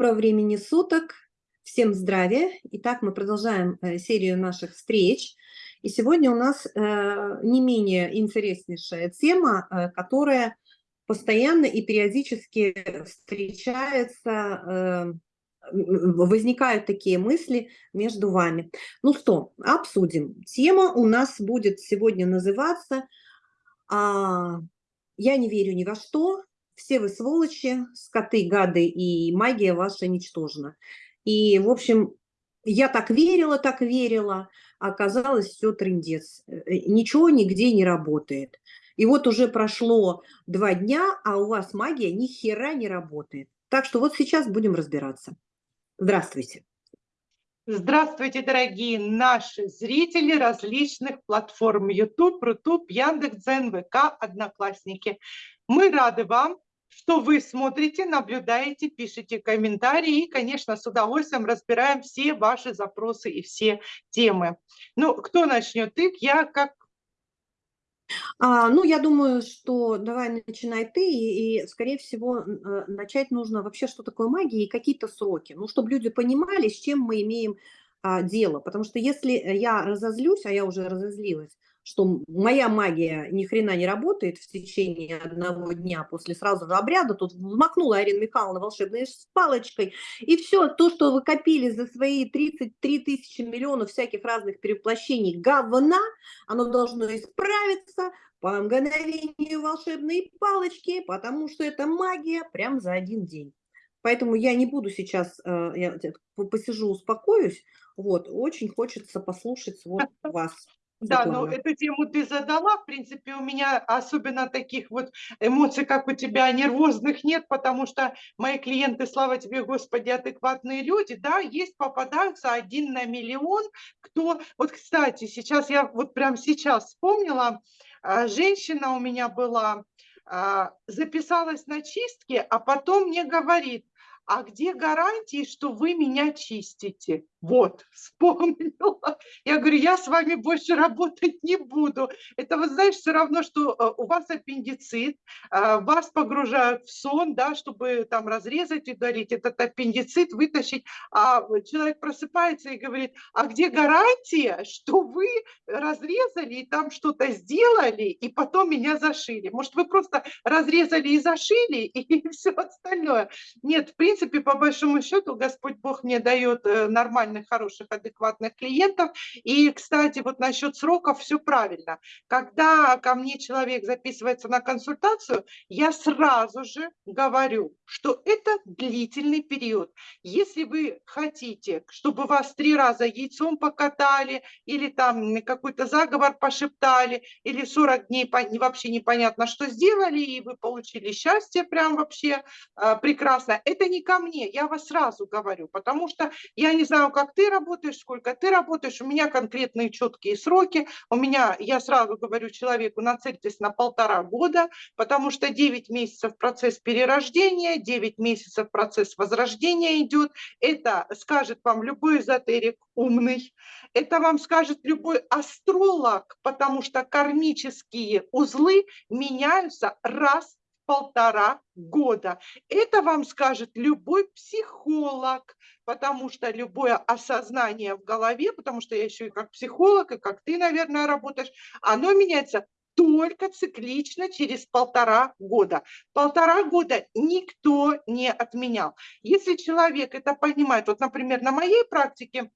Доброго времени суток, всем здравия. Итак, мы продолжаем э, серию наших встреч. И сегодня у нас э, не менее интереснейшая тема, э, которая постоянно и периодически встречается, возникают такие мысли между вами. Ну что, обсудим. Тема у нас будет сегодня называться а, «Я не верю ни во что, все вы сволочи, скоты, гады, и магия ваша ничтожна. И, в общем, я так верила, так верила, а оказалось все трендец. Э, ничего нигде не работает. И вот уже прошло два дня, а у вас магия ни хера не работает. Так что вот сейчас будем разбираться. Здравствуйте. Здравствуйте, дорогие наши зрители различных платформ YouTube, Рутуб, Яндекс.Дзен, ВК, Одноклассники. Мы рады вам, что вы смотрите, наблюдаете, пишите комментарии и, конечно, с удовольствием разбираем все ваши запросы и все темы. Ну, кто начнет? Ты, я как а, ну, я думаю, что давай начинай ты, и, и скорее всего, э, начать нужно вообще, что такое магия и какие-то сроки, ну, чтобы люди понимали, с чем мы имеем а, дело, потому что если я разозлюсь, а я уже разозлилась, что моя магия ни хрена не работает в течение одного дня после сразу же обряда, тут взмахнула Арина Михайловна волшебной палочкой, и все то, что вы копили за свои 33 тысячи миллионов всяких разных перевоплощений говна, оно должно исправиться по мгновению волшебной палочки, потому что это магия прям за один день. Поэтому я не буду сейчас, э, я посижу, успокоюсь. Вот, очень хочется послушать вот вас. Да, но эту тему ты задала. В принципе, у меня особенно таких вот эмоций, как у тебя, нервозных нет, потому что мои клиенты, слава тебе, Господи, адекватные люди, да, есть, попадаются один на миллион, кто... Вот, кстати, сейчас я вот прям сейчас вспомнила, а, женщина у меня была, а, записалась на чистки, а потом мне говорит, а где гарантии, что вы меня чистите? Вот, вспомнила. Я говорю, я с вами больше работать не буду. Это, вы знаешь, все равно, что э, у вас аппендицит, э, вас погружают в сон, да, чтобы там разрезать и удалить этот аппендицит, вытащить, а человек просыпается и говорит, а где гарантия, что вы разрезали и там что-то сделали, и потом меня зашили? Может, вы просто разрезали и зашили, и все остальное? Нет, в принципе, по большому счету, Господь Бог мне дает э, нормально нормальных, хороших, адекватных клиентов. И, кстати, вот насчет сроков все правильно. Когда ко мне человек записывается на консультацию, я сразу же говорю, что это длительный период. Если вы хотите, чтобы вас три раза яйцом покатали, или там какой-то заговор пошептали, или 40 дней вообще непонятно, что сделали, и вы получили счастье прям вообще э, прекрасно, это не ко мне, я вас сразу говорю, потому что я не знаю, как ты работаешь, сколько ты работаешь, у меня конкретные четкие сроки, у меня, я сразу говорю человеку, нацельтесь на полтора года, потому что 9 месяцев процесс перерождения, 9 месяцев процесс возрождения идет, это скажет вам любой эзотерик умный, это вам скажет любой астролог, потому что кармические узлы меняются раз полтора года. Это вам скажет любой психолог, потому что любое осознание в голове, потому что я еще и как психолог, и как ты, наверное, работаешь, оно меняется только циклично через полтора года. Полтора года никто не отменял. Если человек это понимает, вот, например, на моей практике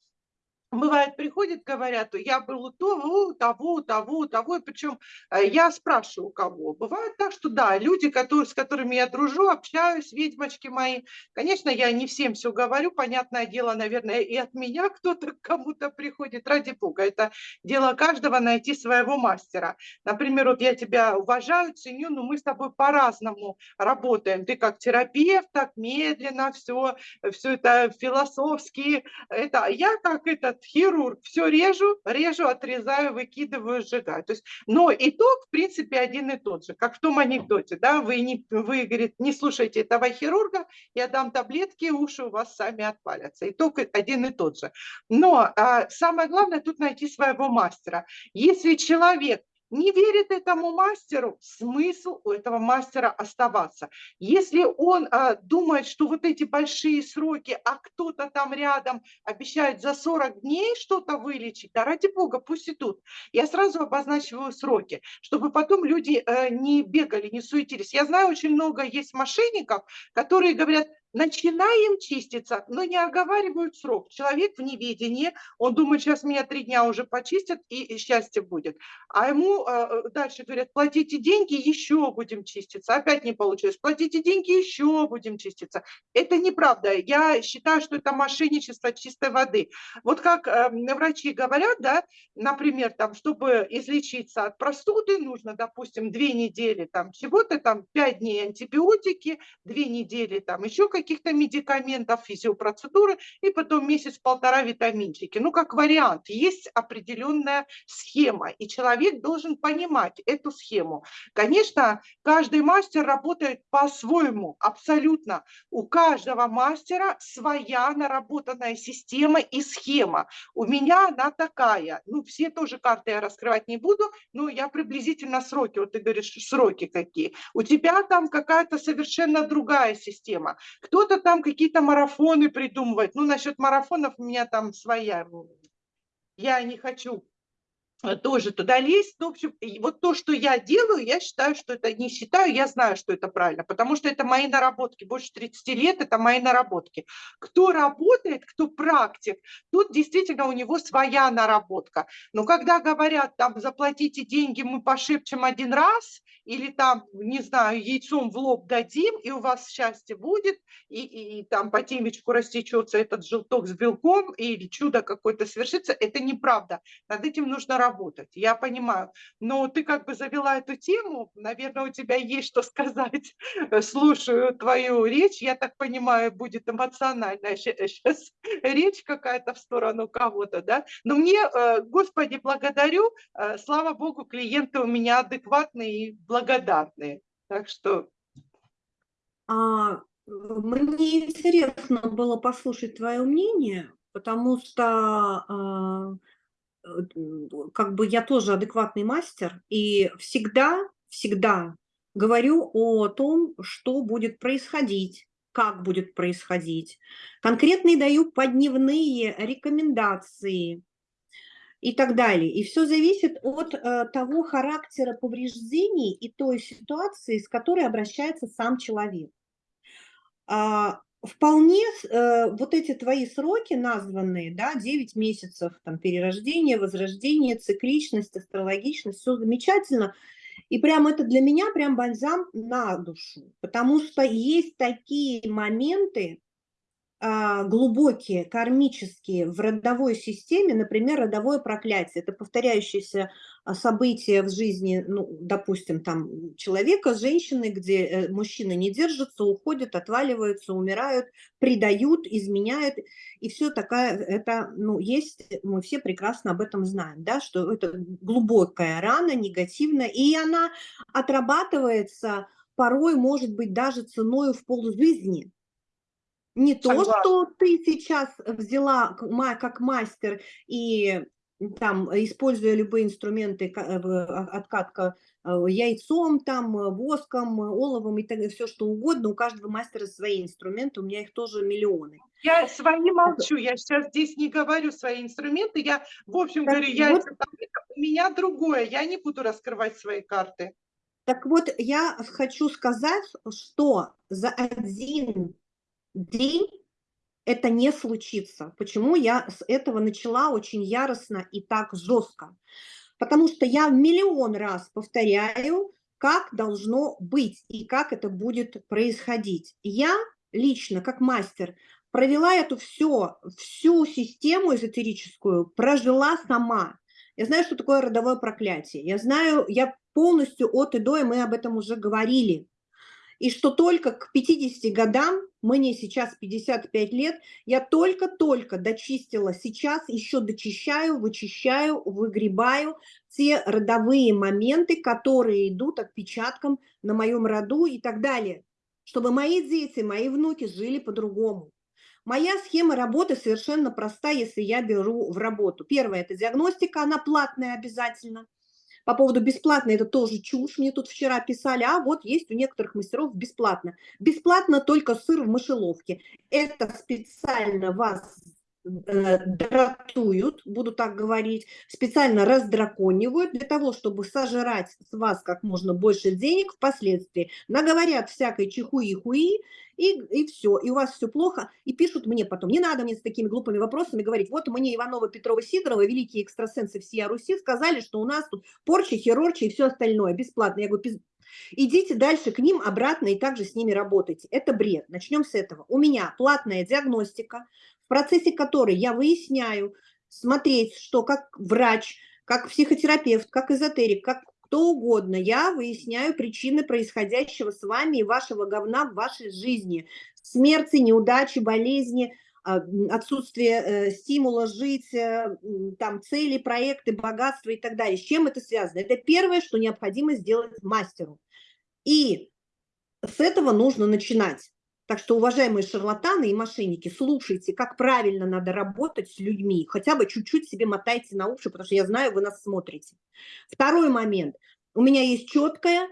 Бывает, приходят, говорят, я был у того, того, того, того, и причем э, я спрашиваю, у кого. Бывает так, что да, люди, которые, с которыми я дружу, общаюсь, ведьмочки мои, конечно, я не всем все говорю, понятное дело, наверное, и от меня кто-то к кому-то приходит, ради бога, это дело каждого найти своего мастера. Например, вот я тебя уважаю, ценю, но мы с тобой по-разному работаем. Ты как терапевт, так медленно, все, все это философски, это я как этот хирург, все режу, режу, отрезаю, выкидываю, сжигаю. То есть, но итог, в принципе, один и тот же, как в том анекдоте, да, вы, не, вы говорит, не слушайте этого хирурга, я дам таблетки, уши у вас сами отвалятся. Итог один и тот же. Но а, самое главное тут найти своего мастера. Если человек не верит этому мастеру, смысл у этого мастера оставаться. Если он а, думает, что вот эти большие сроки, а кто-то там рядом обещает за 40 дней что-то вылечить, да ради бога, пусть идут. Я сразу обозначиваю сроки, чтобы потом люди э, не бегали, не суетились. Я знаю, очень много есть мошенников, которые говорят, начинаем чиститься, но не оговаривают срок. Человек в неведении, он думает, сейчас меня три дня уже почистят и счастье будет. А ему э, дальше говорят, платите деньги, еще будем чиститься. Опять не получилось, платите деньги, еще будем чиститься. Это неправда. Я считаю, что это мошенничество чистой воды. Вот как э, врачи говорят, да, например, там, чтобы излечиться от простуды, нужно, допустим, две недели там чего-то, там пять дней антибиотики, две недели там еще какие каких-то медикаментов, физиопроцедуры и потом месяц-полтора витаминчики. Ну, как вариант, есть определенная схема, и человек должен понимать эту схему. Конечно, каждый мастер работает по-своему, абсолютно. У каждого мастера своя наработанная система и схема. У меня она такая. Ну, все тоже карты я раскрывать не буду, но я приблизительно сроки, вот ты говоришь, сроки какие. У тебя там какая-то совершенно другая система. Кто-то там какие-то марафоны придумывает. Ну, насчет марафонов у меня там своя. Я не хочу тоже туда лезть. Ну, в общем, вот то, что я делаю, я считаю, что это не считаю, я знаю, что это правильно, потому что это мои наработки. Больше 30 лет это мои наработки. Кто работает, кто практик, тут действительно у него своя наработка. Но когда говорят, там, заплатите деньги, мы пошепчем один раз, или там, не знаю, яйцом в лоб дадим, и у вас счастье будет, и, и, и там по темечку растечется этот желток с белком, или чудо какое-то свершится, это неправда. Над этим нужно работать работать, я понимаю. Но ты как бы завела эту тему, наверное, у тебя есть что сказать. Слушаю твою речь, я так понимаю, будет эмоциональная сейчас речь какая-то в сторону кого-то, да. Но мне, э, Господи, благодарю, э, слава Богу, клиенты у меня адекватные и благодарные. Так что... А, мне интересно было послушать твое мнение, потому что а, как бы я тоже адекватный мастер, и всегда, всегда говорю о том, что будет происходить, как будет происходить. Конкретные даю подневные рекомендации и так далее. И все зависит от э, того характера повреждений и той ситуации, с которой обращается сам человек. А, вполне э, вот эти твои сроки названные, да, 9 месяцев, там, перерождение, возрождение, цикличность, астрологичность, все замечательно. И прям это для меня прям бальзам на душу, потому что есть такие моменты, глубокие, кармические в родовой системе, например, родовое проклятие. Это повторяющееся а, событие в жизни, ну, допустим, там человека, женщины, где э, мужчины не держатся, уходят, отваливаются, умирают, предают, изменяют. И все такая, это, ну, есть, мы все прекрасно об этом знаем, да, что это глубокая рана, негативная, и она отрабатывается порой, может быть, даже ценой в полжизни не то, что ты сейчас взяла как мастер и там, используя любые инструменты, э, а, откатка э, яйцом, там, э, воском, оловом и так далее, все что угодно, у каждого мастера свои инструменты, у меня их тоже миллионы. Я свои молчу, я сейчас здесь не говорю свои инструменты, я, в общем, так говорю, вот, у меня другое, я не буду раскрывать свои карты. Так вот, я хочу сказать, что за один день это не случится. Почему я с этого начала очень яростно и так жестко? Потому что я миллион раз повторяю, как должно быть и как это будет происходить. Я лично, как мастер, провела эту все, всю систему эзотерическую, прожила сама. Я знаю, что такое родовое проклятие. Я знаю, я полностью от и до, и мы об этом уже говорили и что только к 50 годам, мне сейчас 55 лет, я только-только дочистила, сейчас еще дочищаю, вычищаю, выгребаю те родовые моменты, которые идут отпечатком на моем роду и так далее, чтобы мои дети, мои внуки жили по-другому. Моя схема работы совершенно проста, если я беру в работу. Первое – это диагностика, она платная обязательно. По поводу бесплатно, это тоже чушь. Мне тут вчера писали, а вот есть у некоторых мастеров бесплатно. Бесплатно только сыр в мышеловке. Это специально вас дратуют, буду так говорить, специально раздраконивают для того, чтобы сожрать с вас как можно больше денег впоследствии. Наговорят всякой чихуи-хуи, и, и все, и у вас все плохо, и пишут мне потом. Не надо мне с такими глупыми вопросами говорить, вот мне Иванова, Петрова, Сидорова, великие экстрасенсы всея Руси, сказали, что у нас тут порча, херорча и все остальное бесплатно. Я говорю, идите дальше к ним обратно и также с ними работайте. Это бред. Начнем с этого. У меня платная диагностика, в процессе которой я выясняю, смотреть, что как врач, как психотерапевт, как эзотерик, как кто угодно, я выясняю причины происходящего с вами и вашего говна в вашей жизни. Смерти, неудачи, болезни, а, отсутствие э, стимула жить, э, там цели, проекты, богатство и так далее. С чем это связано? Это первое, что необходимо сделать мастеру. И с этого нужно начинать. Так что, уважаемые шарлатаны и мошенники, слушайте, как правильно надо работать с людьми. Хотя бы чуть-чуть себе мотайте на уши, потому что я знаю, вы нас смотрите. Второй момент. У меня есть четкая,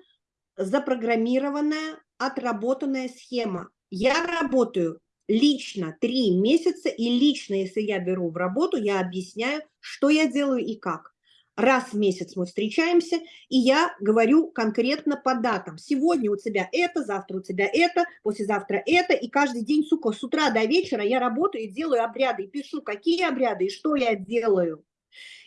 запрограммированная, отработанная схема. Я работаю лично три месяца, и лично, если я беру в работу, я объясняю, что я делаю и как раз в месяц мы встречаемся, и я говорю конкретно по датам. Сегодня у тебя это, завтра у тебя это, послезавтра это, и каждый день, сука, с утра до вечера я работаю и делаю обряды, и пишу, какие обряды, и что я делаю.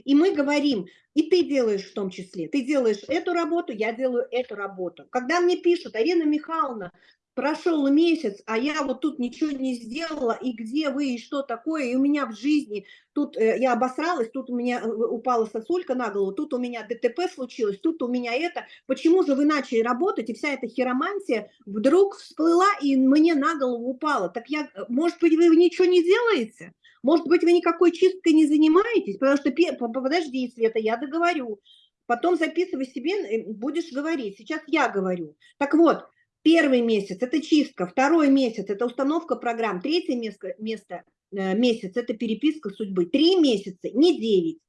И мы говорим, и ты делаешь в том числе, ты делаешь эту работу, я делаю эту работу. Когда мне пишут, Арина Михайловна, прошел месяц, а я вот тут ничего не сделала, и где вы, и что такое, и у меня в жизни, тут э, я обосралась, тут у меня э, упала сосулька на голову, тут у меня ДТП случилось, тут у меня это, почему же вы начали работать, и вся эта хиромантия вдруг всплыла и мне на голову упала, так я, э, может быть, вы ничего не делаете? Может быть, вы никакой чисткой не занимаетесь? Потому что, подожди, Света, я договорю. Потом записывай себе, будешь говорить. Сейчас я говорю. Так вот, Первый месяц – это чистка, второй месяц – это установка программ, третье место, место, э, месяц – это переписка судьбы, три месяца, не девять.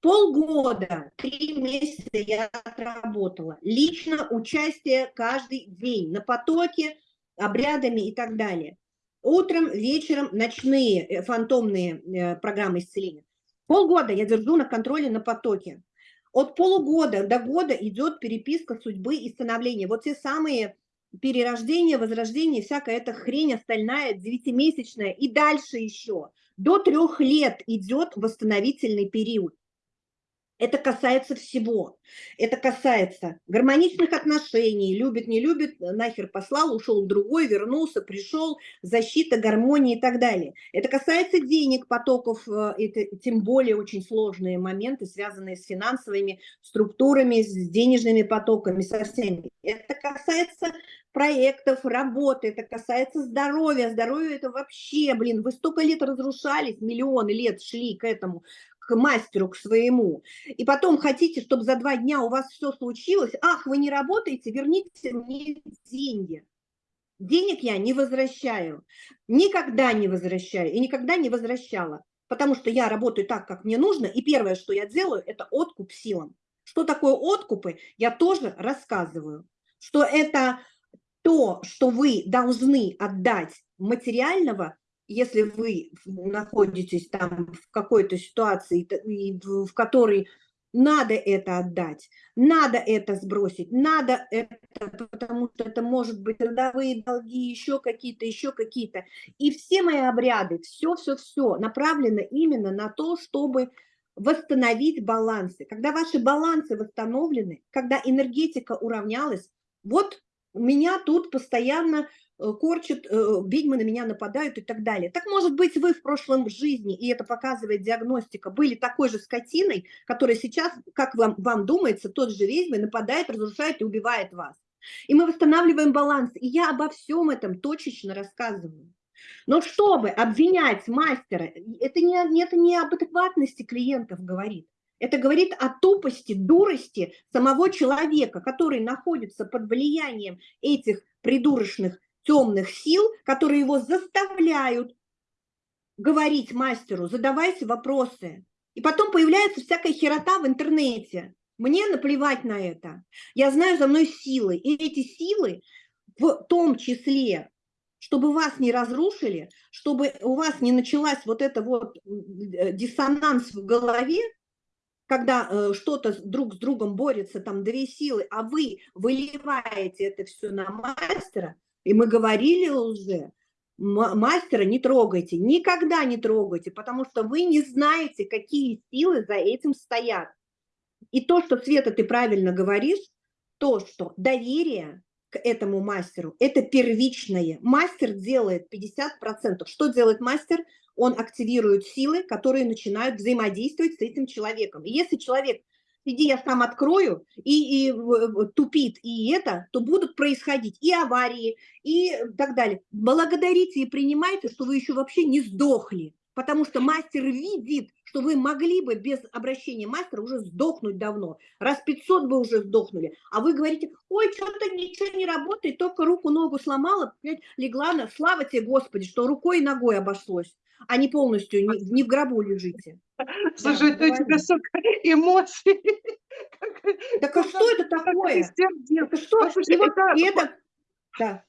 Полгода, три месяца я отработала. Лично участие каждый день на потоке, обрядами и так далее. Утром, вечером ночные э, фантомные э, программы исцеления. Полгода я держу на контроле на потоке. От полугода до года идет переписка судьбы и становления. Вот те самые перерождение, возрождение, всякая эта хрень остальная, девятимесячная и дальше еще. До трех лет идет восстановительный период. Это касается всего. Это касается гармоничных отношений, любит, не любит, нахер послал, ушел другой, вернулся, пришел, защита, гармония и так далее. Это касается денег, потоков, э, это тем более очень сложные моменты, связанные с финансовыми структурами, с денежными потоками, со всеми. Это касается проектов, работы, это касается здоровья. Здоровье это вообще, блин, вы столько лет разрушались, миллионы лет шли к этому, к мастеру, к своему. И потом хотите, чтобы за два дня у вас все случилось. Ах, вы не работаете, верните мне деньги. Денег я не возвращаю. Никогда не возвращаю и никогда не возвращала. Потому что я работаю так, как мне нужно. И первое, что я делаю, это откуп силам. Что такое откупы, я тоже рассказываю. Что это то, что вы должны отдать материального, если вы находитесь там в какой-то ситуации, в которой надо это отдать, надо это сбросить, надо это, потому что это может быть родовые долги, еще какие-то, еще какие-то. И все мои обряды, все-все-все направлено именно на то, чтобы восстановить балансы. Когда ваши балансы восстановлены, когда энергетика уравнялась, вот меня тут постоянно корчат, э, ведьмы на меня нападают и так далее. Так может быть вы в прошлом жизни, и это показывает диагностика, были такой же скотиной, которая сейчас, как вам, вам думается, тот же ведьмы нападает, разрушает и убивает вас. И мы восстанавливаем баланс. И я обо всем этом точечно рассказываю. Но чтобы обвинять мастера, это не, это не об адекватности клиентов говорит. Это говорит о тупости, дурости самого человека, который находится под влиянием этих придурочных темных сил, которые его заставляют говорить мастеру, задавайте вопросы. И потом появляется всякая херота в интернете. Мне наплевать на это. Я знаю за мной силы. И эти силы в том числе, чтобы вас не разрушили, чтобы у вас не началась вот это вот э, диссонанс в голове, когда э, что-то друг с другом борется, там две силы, а вы выливаете это все на мастера, и мы говорили уже, мастера не трогайте, никогда не трогайте, потому что вы не знаете, какие силы за этим стоят. И то, что, Света, ты правильно говоришь, то, что доверие к этому мастеру, это первичное. Мастер делает 50%. Что делает мастер? Он активирует силы, которые начинают взаимодействовать с этим человеком. И если человек иди я сам открою, и, и тупит, и это, то будут происходить и аварии, и так далее. Благодарите и принимайте, что вы еще вообще не сдохли, потому что мастер видит, что вы могли бы без обращения мастера уже сдохнуть давно, раз 500 бы уже сдохнули, а вы говорите, ой, что-то ничего не работает, только руку-ногу сломала, легла на, слава тебе, Господи, что рукой и ногой обошлось, а не полностью, не, не в гробу лежите. Слушай, да, это у тебя столько эмоций. Так а что это такое? Это что? Это... Да.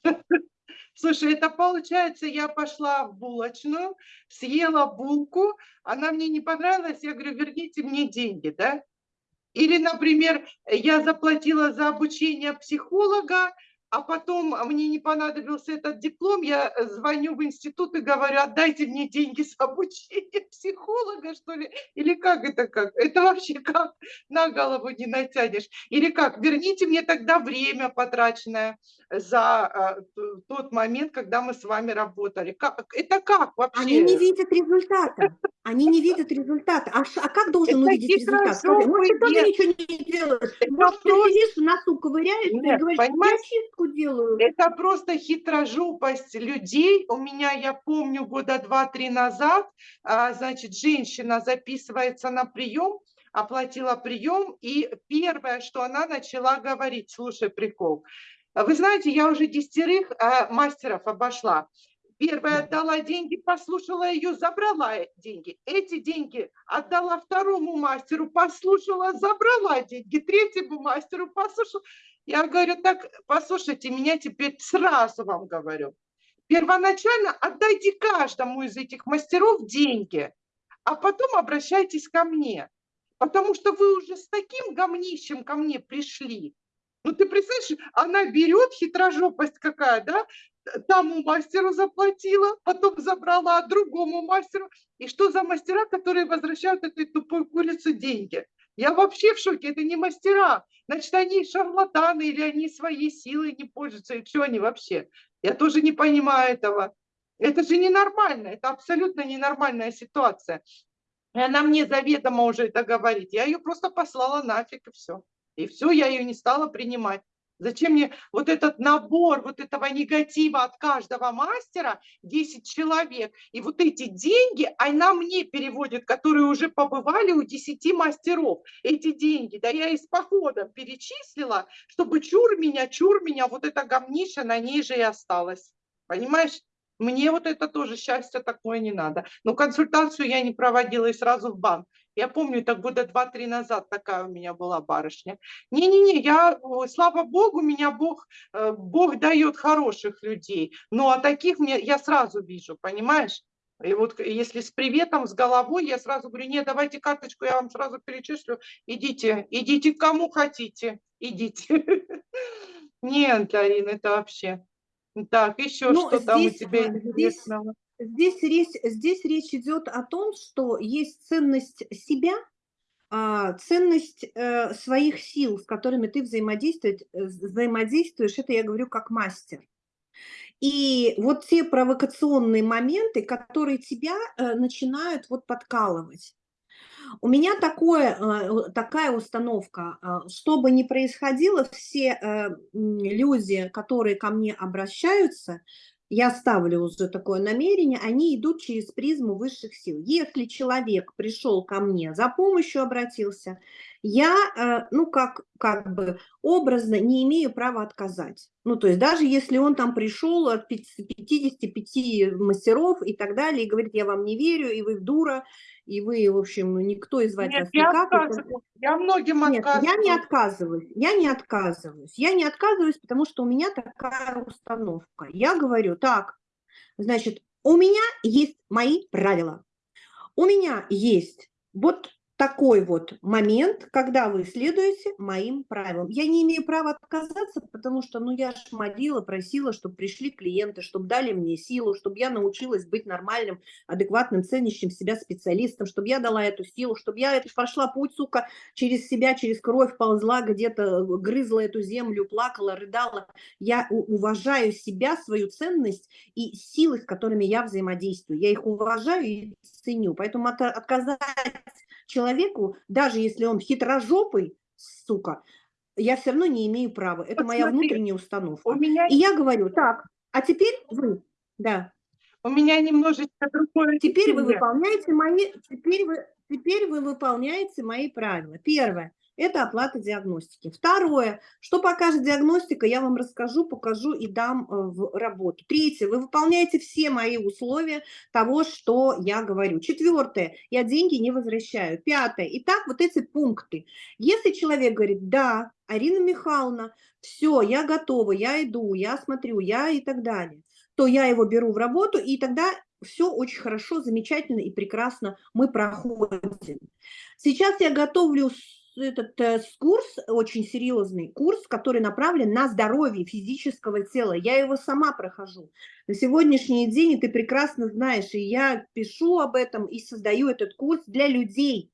Слушай, это получается, я пошла в булочную, съела булку, она мне не понравилась, я говорю, верните мне деньги, да? Или, например, я заплатила за обучение психолога, а потом мне не понадобился этот диплом, я э, звоню в институт и говорю, отдайте мне деньги с обучения психолога, что ли, или как это как? Это вообще как? На голову не натянешь. Или как? Верните мне тогда время потраченное за э, тот момент, когда мы с вами работали. Как? Это как вообще? Они не видят результата. Они не видят результата. А, а как должен это увидеть результат? Может, ты тоже ничего не делаешь? Может, ты сидишь, носу ковыряешься и говоришь, я чистку делаю. Это просто хитрожопость людей. У меня, я помню, года два-три назад, а, значит, женщина записывается на прием, оплатила прием, и первое, что она начала говорить, слушай, прикол, вы знаете, я уже десятерых а, мастеров обошла. Первая отдала деньги, послушала ее, забрала деньги. Эти деньги отдала второму мастеру, послушала, забрала деньги. Третьему мастеру послушала. Я говорю, так, послушайте, меня теперь сразу вам говорю. Первоначально отдайте каждому из этих мастеров деньги, а потом обращайтесь ко мне. Потому что вы уже с таким гомнищем ко мне пришли. Ну ты представляешь, она берет, хитрожопость какая, да, тому мастеру заплатила, потом забрала другому мастеру. И что за мастера, которые возвращают этой тупой курице деньги? Я вообще в шоке, это не мастера. Значит, они шарлатаны или они своей силой не пользуются, и что они вообще? Я тоже не понимаю этого. Это же ненормально, это абсолютно ненормальная ситуация. И она мне заведомо уже это говорит. Я ее просто послала нафиг, и все. И все, я ее не стала принимать. Зачем мне вот этот набор вот этого негатива от каждого мастера, 10 человек, и вот эти деньги, она мне переводит, которые уже побывали у 10 мастеров. Эти деньги, да я из похода перечислила, чтобы чур меня, чур меня, вот эта гамниша на ней же и осталась. Понимаешь? Мне вот это тоже счастье такое не надо. Но консультацию я не проводила и сразу в банк. Я помню, это года два-три назад такая у меня была барышня. Не-не-не, я, слава Богу, меня Бог, э, Бог дает хороших людей. Но а таких мне я сразу вижу, понимаешь? И вот если с приветом, с головой, я сразу говорю, нет, давайте карточку, я вам сразу перечислю, идите, идите кому хотите, идите. Нет, Арина, это вообще. Так, еще ну, что там у тебя интересного? Здесь речь, здесь речь идет о том, что есть ценность себя, а, ценность э, своих сил, с которыми ты взаимодействуешь, э, взаимодействуешь, это я говорю как мастер. И вот те провокационные моменты, которые тебя э, начинают вот подкалывать. У меня такое, такая установка, что бы ни происходило, все люди, которые ко мне обращаются, я ставлю уже такое намерение, они идут через призму высших сил. Если человек пришел ко мне, за помощью обратился, я, э, ну, как, как бы образно не имею права отказать. Ну, то есть даже если он там пришел от 55 мастеров и так далее, и говорит, я вам не верю, и вы дура, и вы, в общем, никто из вас Нет, не я. Я многим Нет, я не отказываюсь. отказываюсь, я не отказываюсь. Я не отказываюсь, потому что у меня такая установка. Я говорю, так, значит, у меня есть мои правила. У меня есть вот такой вот момент, когда вы следуете моим правилам. Я не имею права отказаться, потому что, ну, я же молила, просила, чтобы пришли клиенты, чтобы дали мне силу, чтобы я научилась быть нормальным, адекватным, ценящим себя специалистом, чтобы я дала эту силу, чтобы я это прошла путь, сука, через себя, через кровь ползла где-то, грызла эту землю, плакала, рыдала. Я уважаю себя, свою ценность и силы, с которыми я взаимодействую. Я их уважаю и ценю. Поэтому от, отказать человеку, даже если он хитрожопый, сука, я все равно не имею права. Это вот моя смотри, внутренняя установка. У меня... И я говорю, так, а теперь вы, да. У меня немножечко другое. Теперь вы выполняете мои, теперь вы, теперь вы выполняете мои правила. Первое это оплата диагностики. Второе, что покажет диагностика, я вам расскажу, покажу и дам э, в работу. Третье, вы выполняете все мои условия того, что я говорю. Четвертое, я деньги не возвращаю. Пятое, итак, вот эти пункты. Если человек говорит, да, Арина Михайловна, все, я готова, я иду, я смотрю, я и так далее, то я его беру в работу, и тогда все очень хорошо, замечательно и прекрасно мы проходим. Сейчас я готовлю этот э, курс, очень серьезный курс, который направлен на здоровье физического тела. Я его сама прохожу. На сегодняшний день, и ты прекрасно знаешь, и я пишу об этом и создаю этот курс для людей,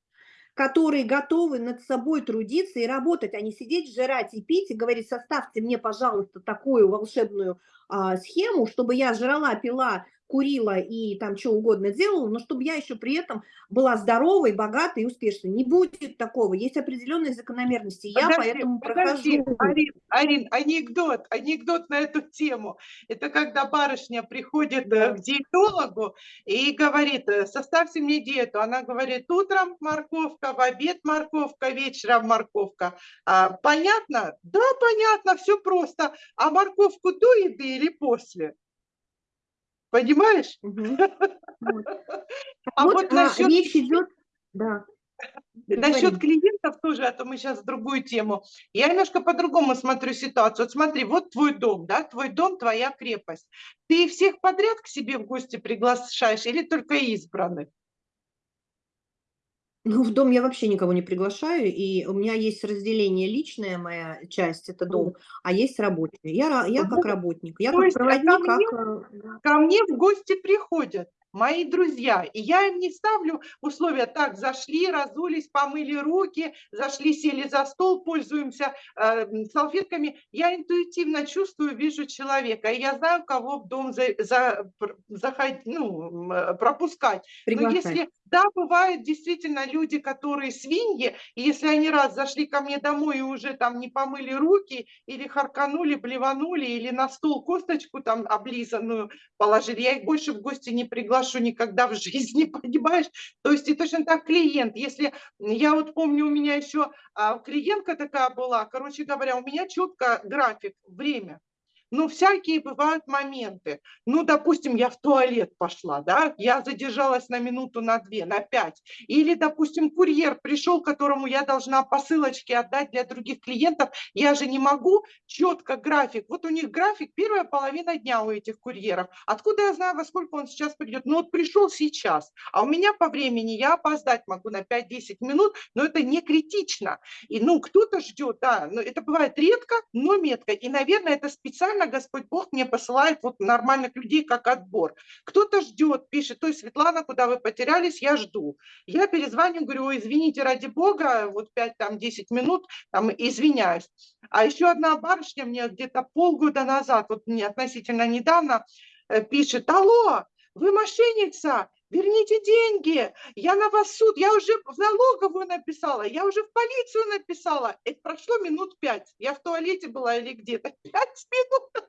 которые готовы над собой трудиться и работать, а не сидеть, жрать и пить, и говорить, составьте мне, пожалуйста, такую волшебную а, схему, чтобы я жрала, пила курила и там что угодно делала, но чтобы я еще при этом была здоровой, богатой и успешной. Не будет такого. Есть определенные закономерности. Подожди, я поэтому подожди, прохожу. Арин, Арин, анекдот, анекдот на эту тему. Это когда барышня приходит да. к диетологу и говорит, «Э, составьте мне диету. Она говорит, утром морковка, в обед морковка, вечером морковка. А, понятно? Да, понятно, все просто. А морковку до еды или после? Понимаешь? А вот а, насчет... Речь идет... Да. Насчет клиентов тоже, а то мы сейчас другую тему. Я немножко по-другому смотрю ситуацию. Вот смотри, вот твой дом, да, твой дом, твоя крепость. Ты всех подряд к себе в гости приглашаешь или только избранных? Ну, в дом я вообще никого не приглашаю, и у меня есть разделение личная моя часть, это дом, а есть рабочая. Я, я как работник, я То как проводник, ко мне, как... ко мне в гости приходят мои друзья. И я им не ставлю условия, так, зашли, разулись, помыли руки, зашли, сели за стол, пользуемся э, салфетками. Я интуитивно чувствую, вижу человека, и я знаю, кого в дом за, за, заходить, ну, пропускать. Приглашать. Но если да, бывают действительно люди, которые свиньи, и если они раз зашли ко мне домой и уже там не помыли руки, или харканули, блеванули, или на стол косточку там облизанную положили, я их больше в гости не приглашу никогда в жизни, понимаешь? То есть и точно так клиент. Если я вот помню, у меня еще а, клиентка такая была, короче говоря, у меня четко график, время. Ну, всякие бывают моменты. Ну, допустим, я в туалет пошла, да, я задержалась на минуту, на две, на пять. Или, допустим, курьер пришел, которому я должна посылочки отдать для других клиентов. Я же не могу четко график. Вот у них график первая половина дня у этих курьеров. Откуда я знаю, во сколько он сейчас придет? Ну, вот пришел сейчас, а у меня по времени я опоздать могу на 5-10 минут, но это не критично. И, ну, кто-то ждет, да, но это бывает редко, но метко. И, наверное, это специально специально Господь Бог мне посылает вот нормальных людей как отбор. Кто-то ждет, пишет, то есть Светлана, куда вы потерялись, я жду. Я перезвоню, говорю, извините, ради Бога, вот 5-10 минут, там, извиняюсь. А еще одна барышня мне где-то полгода назад, вот мне относительно недавно, э, пишет, алло, вы мошенница, верните деньги, я на вас суд, я уже в налоговую написала, я уже в полицию написала. Это прошло минут пять, я в туалете была или где-то, пять минут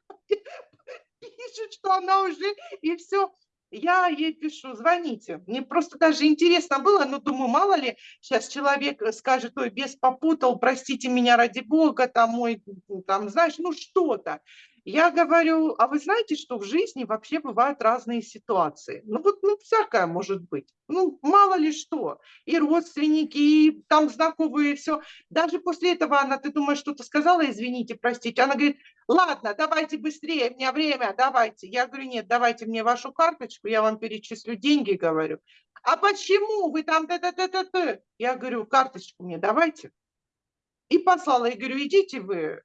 пишет, что она уже, и все. Я ей пишу, звоните. Мне просто даже интересно было, но думаю, мало ли, сейчас человек скажет, ой, без попутал, простите меня ради бога, там, мой, там, знаешь, ну что-то. Я говорю, а вы знаете, что в жизни вообще бывают разные ситуации? Ну вот, ну всякое может быть. Ну мало ли что. И родственники, и там знакомые, все. Даже после этого она, ты думаешь, что-то сказала, извините, простите. Она говорит, ладно, давайте быстрее, у меня время, давайте. Я говорю, нет, давайте мне вашу карточку, я вам перечислю деньги, говорю. А почему вы там т-т-т-т-т? Я говорю, карточку мне давайте. И послала, и говорю, идите вы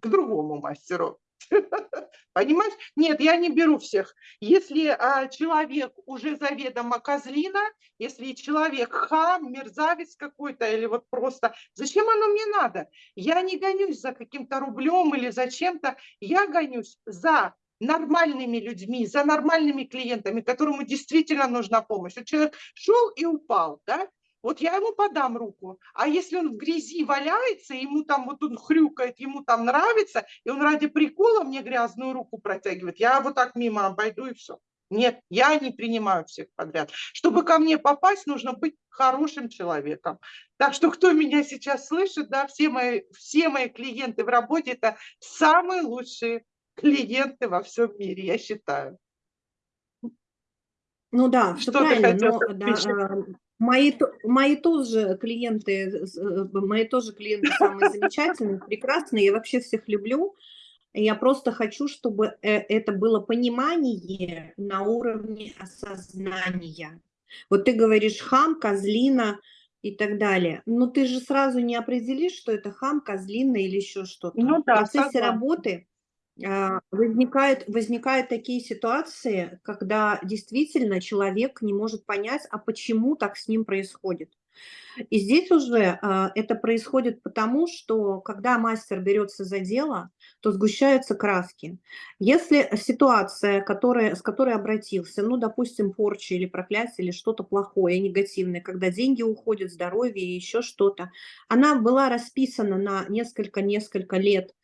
к другому мастеру. Понимаешь? Нет, я не беру всех. Если а, человек уже заведомо козлина, если человек хам, мерзавец какой-то или вот просто, зачем оно мне надо? Я не гонюсь за каким-то рублем или за чем-то, я гонюсь за нормальными людьми, за нормальными клиентами, которому действительно нужна помощь. Вот человек шел и упал, да, вот я ему подам руку. А если он в грязи валяется, ему там вот он хрюкает, ему там нравится, и он ради прикола мне грязную руку протягивает, я вот так мимо обойду и все. Нет, я не принимаю всех подряд. Чтобы ко мне попасть, нужно быть хорошим человеком. Так что кто меня сейчас слышит, да, все мои, все мои клиенты в работе – это самые лучшие клиенты во всем мире, я считаю. Ну да, что правильно, но да, Мои, мои тоже клиенты, э, мои тоже клиенты самые замечательные, прекрасные, я вообще всех люблю. Я просто хочу, чтобы э, это было понимание на уровне осознания. Вот ты говоришь хам, козлина и так далее. Но ты же сразу не определишь, что это хам, козлина или еще что-то. Ну, да, В процессе согласна. работы возникают, возникают такие ситуации, когда действительно человек не может понять, а почему так с ним происходит. И здесь уже э, это происходит потому, что когда мастер берется за дело, то сгущаются краски. Если ситуация, которая, с которой обратился, ну, допустим, порча или проклятие, или что-то плохое, негативное, когда деньги уходят, здоровье и еще что-то, она была расписана на несколько-несколько лет,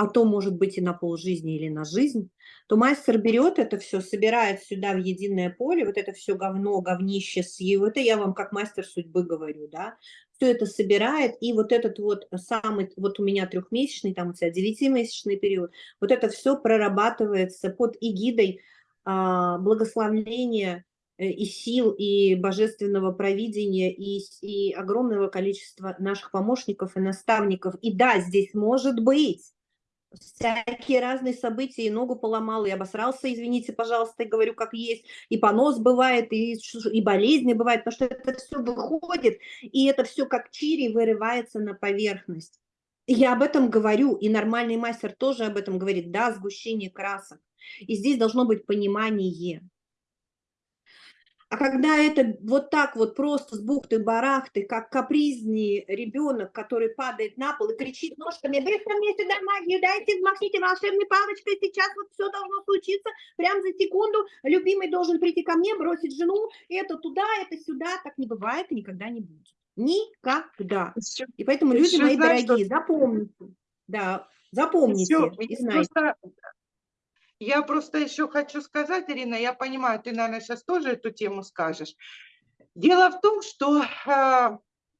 а то может быть и на полжизни или на жизнь, то мастер берет это все, собирает сюда в единое поле, вот это все говно, говнище с его, это я вам как мастер судьбы говорю, да, все это собирает, и вот этот вот самый, вот у меня трехмесячный, там у тебя девятимесячный период, вот это все прорабатывается под эгидой а, благословления э, и сил, и божественного провидения, и, и огромного количества наших помощников и наставников. И да, здесь может быть всякие разные события, и ногу поломал, и обосрался, извините, пожалуйста, и говорю, как есть, и понос бывает, и, и болезни бывают, потому что это все выходит, и это все как чири вырывается на поверхность. Я об этом говорю, и нормальный мастер тоже об этом говорит, да, сгущение красок. И здесь должно быть понимание. А когда это вот так вот просто с бухты-барахты, как капризный ребенок, который падает на пол и кричит ножками, быстро мне сюда магию, дайте, махните волшебной палочкой, сейчас вот все должно случиться, прям за секунду, любимый должен прийти ко мне, бросить жену, это туда, это сюда, так не бывает и никогда не будет. Никогда. И поэтому, люди мои знаешь, дорогие, что... запомните, да, запомните и знаете. Просто я просто еще хочу сказать, Ирина, я понимаю, ты, наверное, сейчас тоже эту тему скажешь. Дело в том, что э,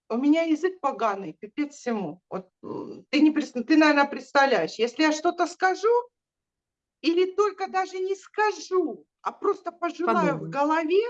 у меня язык поганый, пипец всему. Вот, ты, не, ты, наверное, представляешь, если я что-то скажу, или только даже не скажу, а просто пожелаю Подумай. в голове,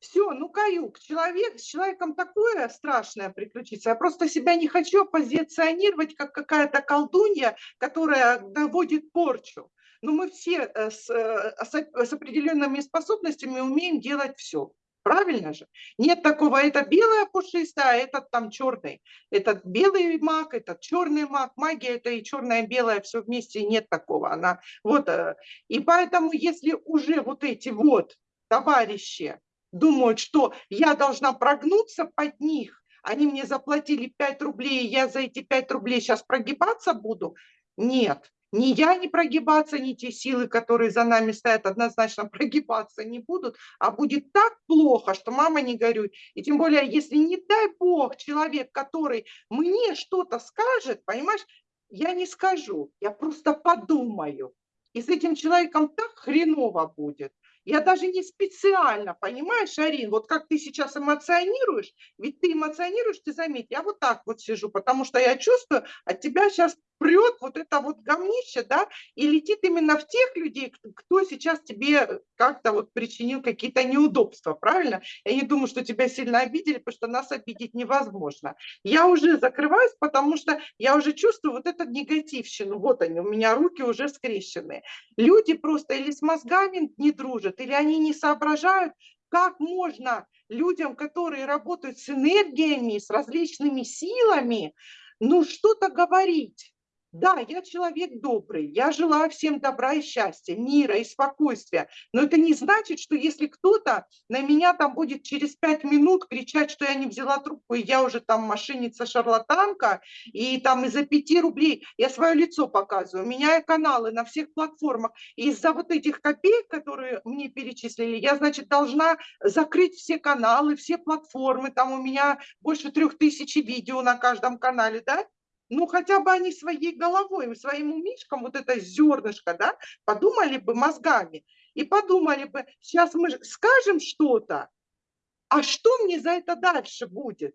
все, ну каюк, человек, с человеком такое страшное приключиться. Я просто себя не хочу позиционировать как какая-то колдунья, которая доводит порчу но ну, мы все э, с, э, с определенными способностями умеем делать все. Правильно же? Нет такого, это белая пушистая, а этот там черный. Этот белый маг, этот черный маг. Магия это и черное, и белое, все вместе, нет такого. Она, вот, э, и поэтому, если уже вот эти вот товарищи думают, что я должна прогнуться под них, они мне заплатили 5 рублей, я за эти 5 рублей сейчас прогибаться буду, нет, ни я не прогибаться, ни те силы, которые за нами стоят, однозначно прогибаться не будут, а будет так плохо, что мама не горюй. И тем более, если, не дай бог, человек, который мне что-то скажет, понимаешь, я не скажу, я просто подумаю. И с этим человеком так хреново будет. Я даже не специально, понимаешь, Арин, вот как ты сейчас эмоционируешь, ведь ты эмоционируешь, ты заметь, я вот так вот сижу, потому что я чувствую, от тебя сейчас прет вот это вот говнище, да, и летит именно в тех людей, кто сейчас тебе как-то вот причинил какие-то неудобства, правильно? Я не думаю, что тебя сильно обидели, потому что нас обидеть невозможно. Я уже закрываюсь, потому что я уже чувствую вот этот негативщину. Вот они, у меня руки уже скрещены. Люди просто или с мозгами не дружат, или они не соображают, как можно людям, которые работают с энергиями, с различными силами, ну что-то говорить. Да, я человек добрый, я желаю всем добра и счастья, мира и спокойствия, но это не значит, что если кто-то на меня там будет через пять минут кричать, что я не взяла трубку, и я уже там мошенница-шарлатанка, и там из-за пяти рублей я свое лицо показываю, меняю каналы на всех платформах, и из-за вот этих копеек, которые мне перечислили, я, значит, должна закрыть все каналы, все платформы, там у меня больше трех тысяч видео на каждом канале, да, ну хотя бы они своей головой, своим умишком, вот это зернышко, да, подумали бы мозгами и подумали бы, сейчас мы скажем что-то, а что мне за это дальше будет?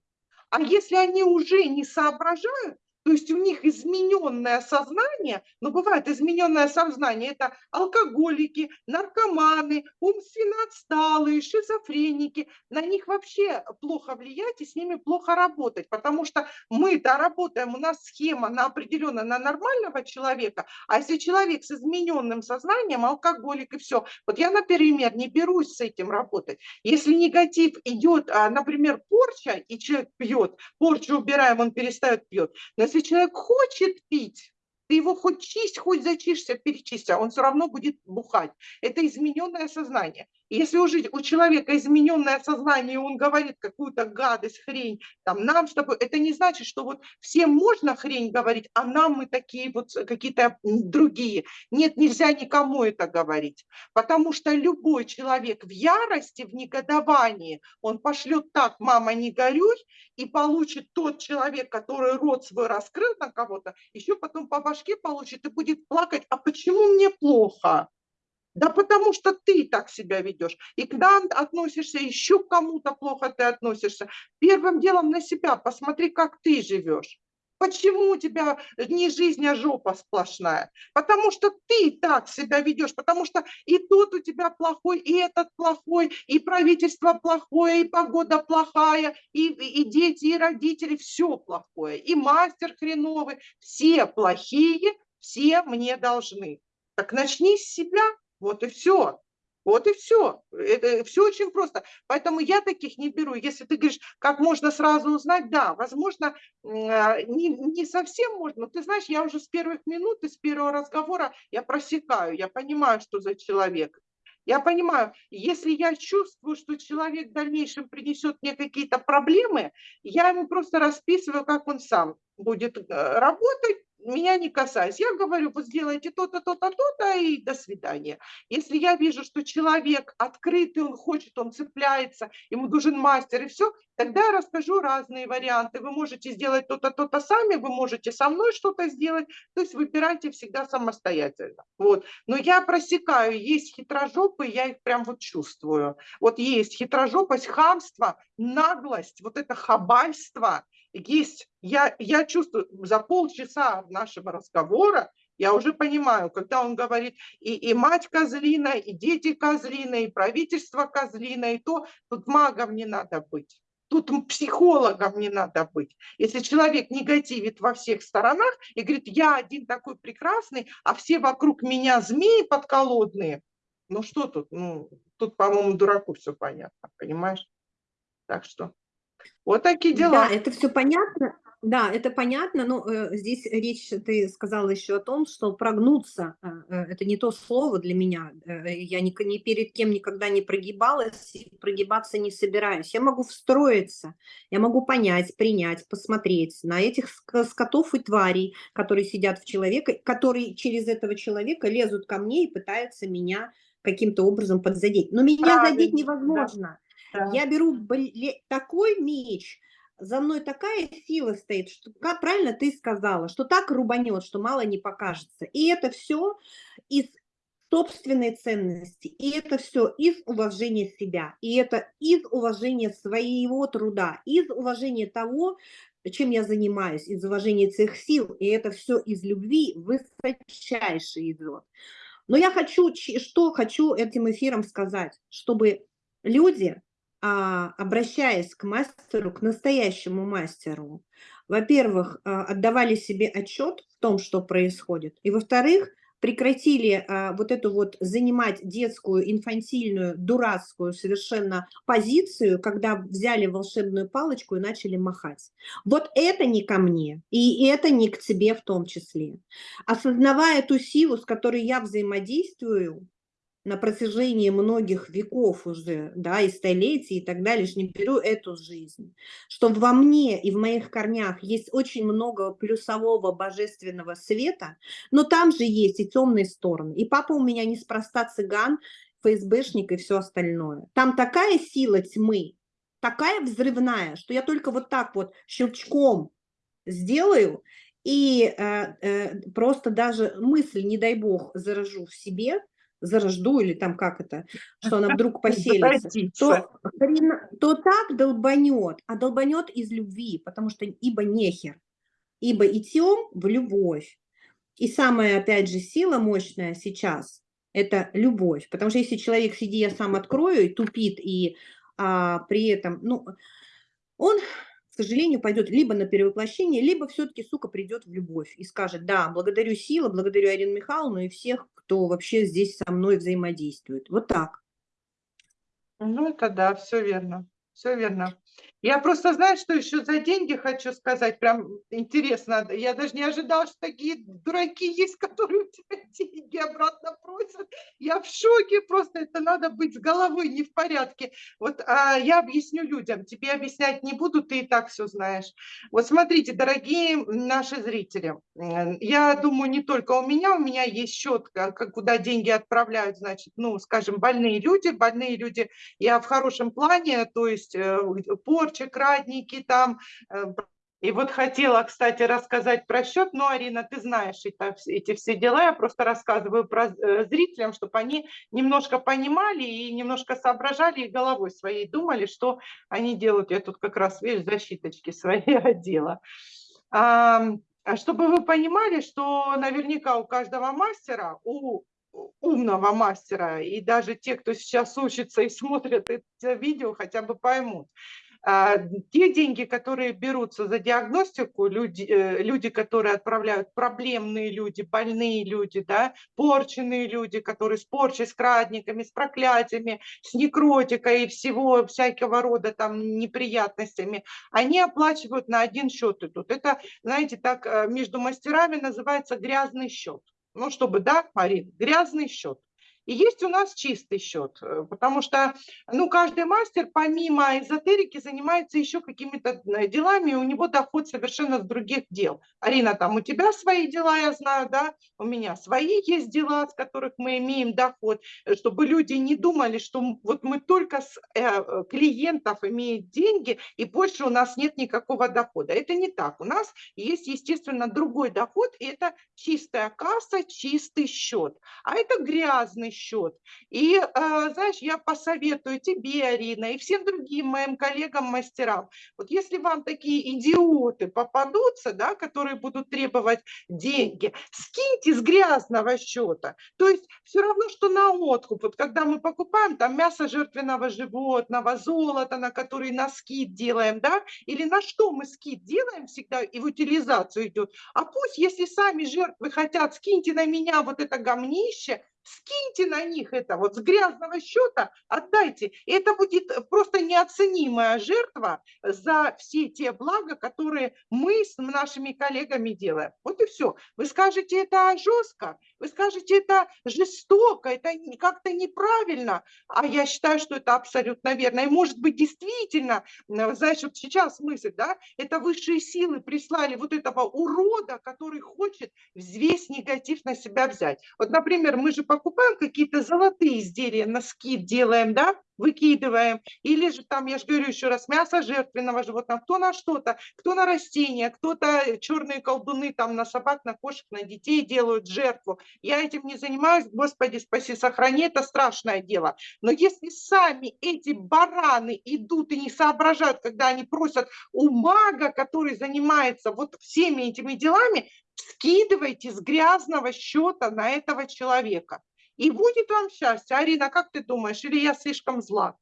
А если они уже не соображают, то есть у них измененное сознание, но бывает измененное сознание, это алкоголики, наркоманы, умственно отсталые, шизофреники. На них вообще плохо влиять и с ними плохо работать, потому что мы-то работаем, у нас схема на определенная на нормального человека, а если человек с измененным сознанием, алкоголик и все. Вот я, например, не берусь с этим работать. Если негатив идет, а, например, порча, и человек пьет, порчу убираем, он перестает пьет. Но если если человек хочет пить, ты его хоть чисть, хоть зачишься, перечисти, а он все равно будет бухать. Это измененное сознание. Если уже у человека измененное сознание, он говорит какую-то гадость, хрень, там, нам с тобой, это не значит, что вот всем можно хрень говорить, а нам мы такие вот какие-то другие. Нет, нельзя никому это говорить, потому что любой человек в ярости, в негодовании, он пошлет так, мама, не горюй, и получит тот человек, который рот свой раскрыл на кого-то, еще потом по башке получит и будет плакать, а почему мне плохо? Да потому что ты так себя ведешь. И когда относишься, еще к кому-то плохо ты относишься. Первым делом на себя посмотри, как ты живешь. Почему у тебя не жизнь, а жопа сплошная? Потому что ты так себя ведешь, потому что и тот у тебя плохой, и этот плохой, и правительство плохое, и погода плохая, и, и дети, и родители, все плохое, и мастер хреновый, все плохие, все мне должны. Так начни с себя, вот и все. Вот и все. Это все очень просто. Поэтому я таких не беру. Если ты говоришь, как можно сразу узнать, да, возможно, а, не, не совсем можно. Но ты знаешь, я уже с первых минут, с первого разговора я просекаю, я понимаю, что за человек. Я понимаю, если я чувствую, что человек в дальнейшем принесет мне какие-то проблемы, я ему просто расписываю, как он сам будет э, работать, меня не касаясь. Я говорю, вот сделайте то-то, то-то, то-то и до свидания. Если я вижу, что человек открытый, он хочет, он цепляется, ему нужен мастер и все, тогда я расскажу разные варианты. Вы можете сделать то-то, то-то сами, вы можете со мной что-то сделать, то есть выбирайте всегда самостоятельно. Вот. Но я просекаю, есть хитрожопы, я их прям вот чувствую. Вот есть хитрожопость, хамство, наглость, вот это хабальство – есть, я, я чувствую, за полчаса нашего разговора я уже понимаю, когда он говорит, и, и мать козлина, и дети козлина, и правительство козлина, и то, тут магом не надо быть. Тут психологом не надо быть. Если человек негативит во всех сторонах и говорит, я один такой прекрасный, а все вокруг меня змеи подколодные, ну что тут? Ну, тут, по-моему, дураку все понятно, понимаешь? Так что вот такие дела. Да, это все понятно. Да, это понятно, но э, здесь речь, ты сказала еще о том, что прогнуться, э, э, это не то слово для меня, э, я ни, ни перед кем никогда не прогибалась, и прогибаться не собираюсь. Я могу встроиться, я могу понять, принять, посмотреть на этих скотов и тварей, которые сидят в человека, которые через этого человека лезут ко мне и пытаются меня каким-то образом подзадеть. Но меня Правильно, задеть невозможно. Да. Я беру такой меч, за мной такая сила стоит, что, как правильно ты сказала, что так рубанет, что мало не покажется. И это все из собственной ценности, и это все из уважения себя, и это из уважения своего труда, из уважения того, чем я занимаюсь, из уважения своих сил, и это все из любви высочайший идет. Но я хочу, что хочу этим эфиром сказать, чтобы люди, обращаясь к мастеру, к настоящему мастеру, во-первых, а, отдавали себе отчет в том, что происходит, и, во-вторых, прекратили а, вот эту вот занимать детскую, инфантильную, дурацкую совершенно позицию, когда взяли волшебную палочку и начали махать. Вот это не ко мне, и это не к тебе в том числе. Осознавая ту силу, с которой я взаимодействую, на протяжении многих веков уже, да, и столетий и так далее, лишь не беру эту жизнь, что во мне и в моих корнях есть очень много плюсового божественного света, но там же есть и темные стороны. И папа у меня неспроста цыган, ФСБшник и все остальное. Там такая сила тьмы, такая взрывная, что я только вот так вот щелчком сделаю, и э, э, просто даже мысль, не дай бог, заражу в себе – зарожду или там как это, что она вдруг поселится, то, то так долбанет, а долбанет из любви, потому что ибо нехер, ибо идем в любовь. И самая, опять же, сила мощная сейчас – это любовь, потому что если человек, сиди, я сам открою, и тупит, и а, при этом, ну, он сожалению, пойдет либо на перевоплощение, либо все-таки, сука, придет в любовь и скажет, да, благодарю Сила, благодарю Арину Михайловну и всех, кто вообще здесь со мной взаимодействует. Вот так. Ну, это да, все верно, все верно. Я просто знаю, что еще за деньги хочу сказать, прям интересно. Я даже не ожидала, что такие дураки есть, которые у тебя деньги обратно просят. Я в шоке, просто это надо быть с головой не в порядке. Вот а я объясню людям, тебе объяснять не буду, ты и так все знаешь. Вот смотрите, дорогие наши зрители, я думаю, не только у меня, у меня есть счет, куда деньги отправляют, значит, ну, скажем, больные люди, больные люди, я в хорошем плане, то есть э, по порча, крадники там. Э, и вот хотела, кстати, рассказать про счет, но, Арина, ты знаешь это, эти все дела, я просто рассказываю про э, зрителям, чтобы они немножко понимали и немножко соображали и головой своей думали, что они делают. Я тут как раз, видишь, защиточки свои одела. А, чтобы вы понимали, что наверняка у каждого мастера, у умного мастера, и даже те, кто сейчас учится и смотрят это видео, хотя бы поймут, те деньги, которые берутся за диагностику, люди, э, люди, которые отправляют, проблемные люди, больные люди, да, порченные люди, которые с порчей, с крадниками, с проклятиями, с некротикой и всего всякого рода там неприятностями, они оплачивают на один счет идут. Это, знаете, так э, между мастерами называется грязный счет. Ну, чтобы, да, Марин, грязный счет. И есть у нас чистый счет, э, потому что ну, каждый мастер помимо эзотерики занимается еще какими-то э, делами, и у него доход совершенно с других дел. Арина, там у тебя свои дела, я знаю, да, у меня свои есть дела, с которых мы имеем доход, э, чтобы люди не думали, что вот мы только с клиентов имеем деньги, и больше у нас нет никакого дохода. Это не так. У нас есть, естественно, другой доход, и это чистая касса, чистый счет. А это грязный счет. И, а, знаешь, я посоветую тебе, Арина, и всем другим моим коллегам-мастерам, вот если вам такие идиоты попадутся, да, которые будут требовать деньги, скиньте с грязного счета. То есть все равно, что на откуп. Вот когда мы покупаем там мясо жертвенного животного, золото, на который на скид делаем, да, или на что мы скид делаем всегда, и в утилизацию идет. А пусть, если сами жертвы хотят, скиньте на меня вот это гомнище, скиньте на них это вот с грязного счета, отдайте. И это будет просто неоценимая жертва за все те блага, которые мы с нашими коллегами делаем. Вот и все. Вы скажете, это жестко, вы скажете, это жестоко, это как-то неправильно, а я считаю, что это абсолютно верно. И может быть действительно, знаешь, вот сейчас мысль, да, это высшие силы прислали вот этого урода, который хочет весь негатив на себя взять. Вот, например, мы же по покупаем какие-то золотые изделия, на скид делаем, да, выкидываем. Или же там, я же говорю еще раз, мясо жертвенного животного, кто на что-то, кто на растения, кто-то черные колдуны там на собак, на кошек, на детей делают жертву. Я этим не занимаюсь, Господи, спаси, сохрани, это страшное дело. Но если сами эти бараны идут и не соображают, когда они просят у мага, который занимается вот всеми этими делами, скидывайте с грязного счета на этого человека. И будет вам счастье. Арина, как ты думаешь, или я слишком зла?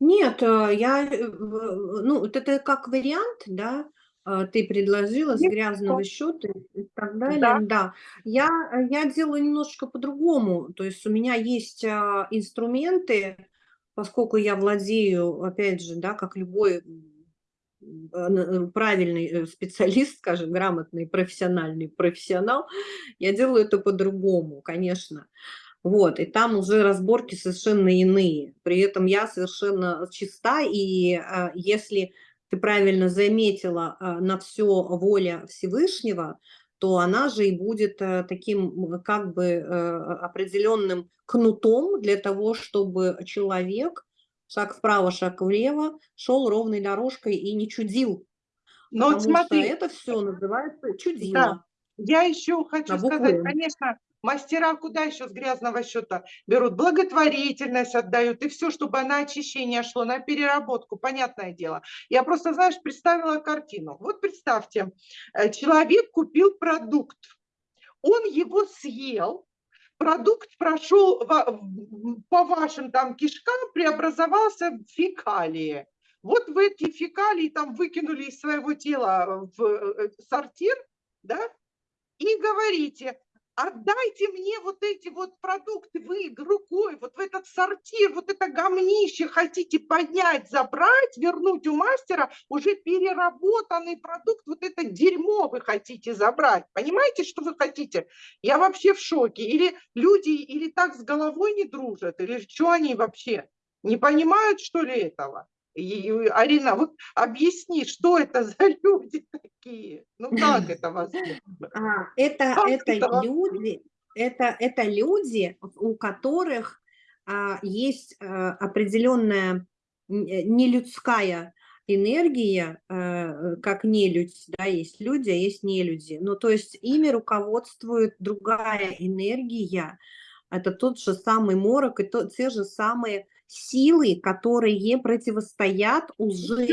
Нет, э, я, э, ну, вот это как вариант, да, э, ты предложила с грязного счета и так далее, Да. да. Я, я делаю немножечко по-другому, то есть у меня есть а, инструменты, поскольку я владею, опять же, да, как любой правильный специалист, скажем, грамотный, профессиональный профессионал, я делаю это по-другому, конечно. Вот, и там уже разборки совершенно иные. При этом я совершенно чиста, и а, если ты правильно заметила, а, на все воля Всевышнего, то она же и будет таким как бы определенным кнутом для того, чтобы человек шаг вправо, шаг влево, шел ровной дорожкой и не чудил. Но вот Потому что смотри, это все называется да, чудило. я еще хочу сказать, «М». конечно, мастера куда еще с грязного счета берут? Благотворительность отдают, и все, чтобы на очищение шло, на переработку, понятное дело. Я просто, знаешь, представила картину. Вот представьте, э, человек купил продукт, он его съел, продукт прошел по вашим там кишкам, преобразовался в фекалии. Вот в эти фекалии там выкинули из своего тела в э, сортир, да, и говорите, отдайте мне вот эти вот продукты, вы рукой, вот в этот сортир, вот это гомнище хотите поднять, забрать, вернуть у мастера уже переработанный продукт, вот это дерьмо вы хотите забрать. Понимаете, что вы хотите? Я вообще в шоке. Или люди, или так с головой не дружат, или что они вообще? Не понимают, что ли, этого? И, Арина, вот объясни, что это за люди такие? Ну как это возможно? А, это, Как это это люди, это, это люди, у которых а, есть а, определенная э, нелюдская энергия, а, как нелюдь, да, есть люди, а есть нелюди. Ну, то есть ими руководствует другая энергия, это тот же самый морок и то, те же самые силы, которые противостоят уже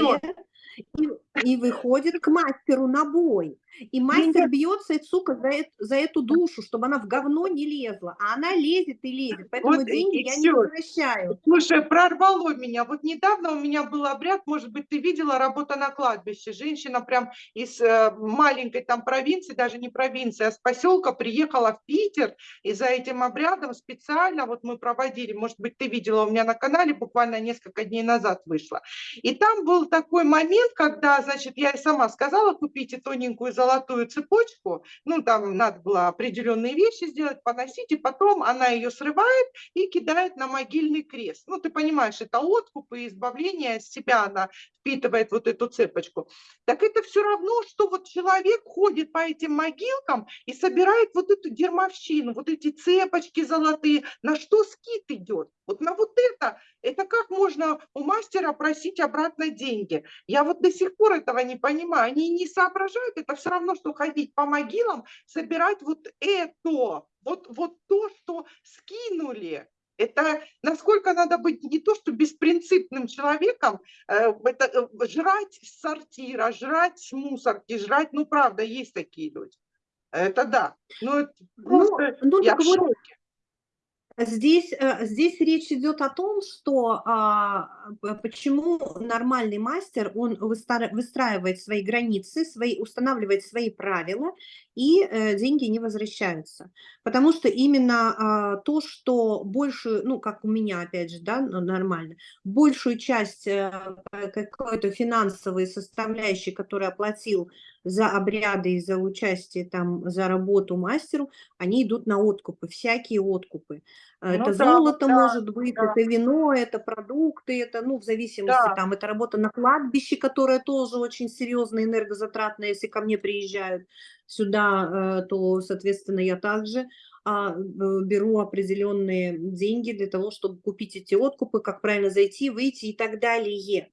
и, и выходит к мастеру на бой. И мастер бьется, и, сука, за, за эту душу, чтобы она в говно не лезла. А она лезет и лезет. Поэтому Вот и- деньги я не всё. возвращаю. Слушай, прорвало меня. Вот недавно у меня был обряд, может быть, ты видела, работа на кладбище. Женщина прям из э, маленькой там провинции, даже не провинции, а с поселка приехала в Питер, и за этим обрядом специально вот мы проводили, может быть, ты видела у меня на канале, буквально несколько дней назад вышло. И там был такой момент, когда, значит, я и сама сказала, купите тоненькую золотую цепочку, ну, там надо было определенные вещи сделать, поносить, и потом она ее срывает и кидает на могильный крест. Ну, ты понимаешь, это откуп и избавление от себя, она впитывает вот эту цепочку. Так это все равно, что вот человек ходит по этим могилкам и собирает вот эту дермовщину, вот эти цепочки золотые. На что скид идет? Вот на вот это. Это как можно у мастера просить обратно деньги? Я вот до сих пор этого не понимаю. Они не соображают. Это все равно, что ходить по могилам, собирать вот это, вот, вот то, что скинули. Это насколько надо быть не то, что беспринципным человеком, э, это э, жрать с сортира, жрать с мусорки, жрать, ну правда, есть такие люди. Это да. Ну, это Ну, просто ну я в шоке. Здесь, э, здесь речь идет о том, что а, почему нормальный мастер, он выстраивает свои границы, свои, устанавливает свои правила, и э, деньги не возвращаются. Потому что именно а, то, что большую, ну, как у меня, опять же, да, нормально, большую часть э, какой-то финансовой составляющей, которую оплатил за обряды и за участие там, за работу мастеру, они идут на откупы, всякие откупы. Ну Это да, золото да, может быть, да. это вино, это продукты, это, ну, в зависимости, Да. там, это работа на кладбище, которая тоже очень серьезная, энергозатратная, если ко мне приезжают сюда, э, то, соответственно, я также беру определенные деньги для того, чтобы купить эти откупы, как правильно зайти, выйти и так далее.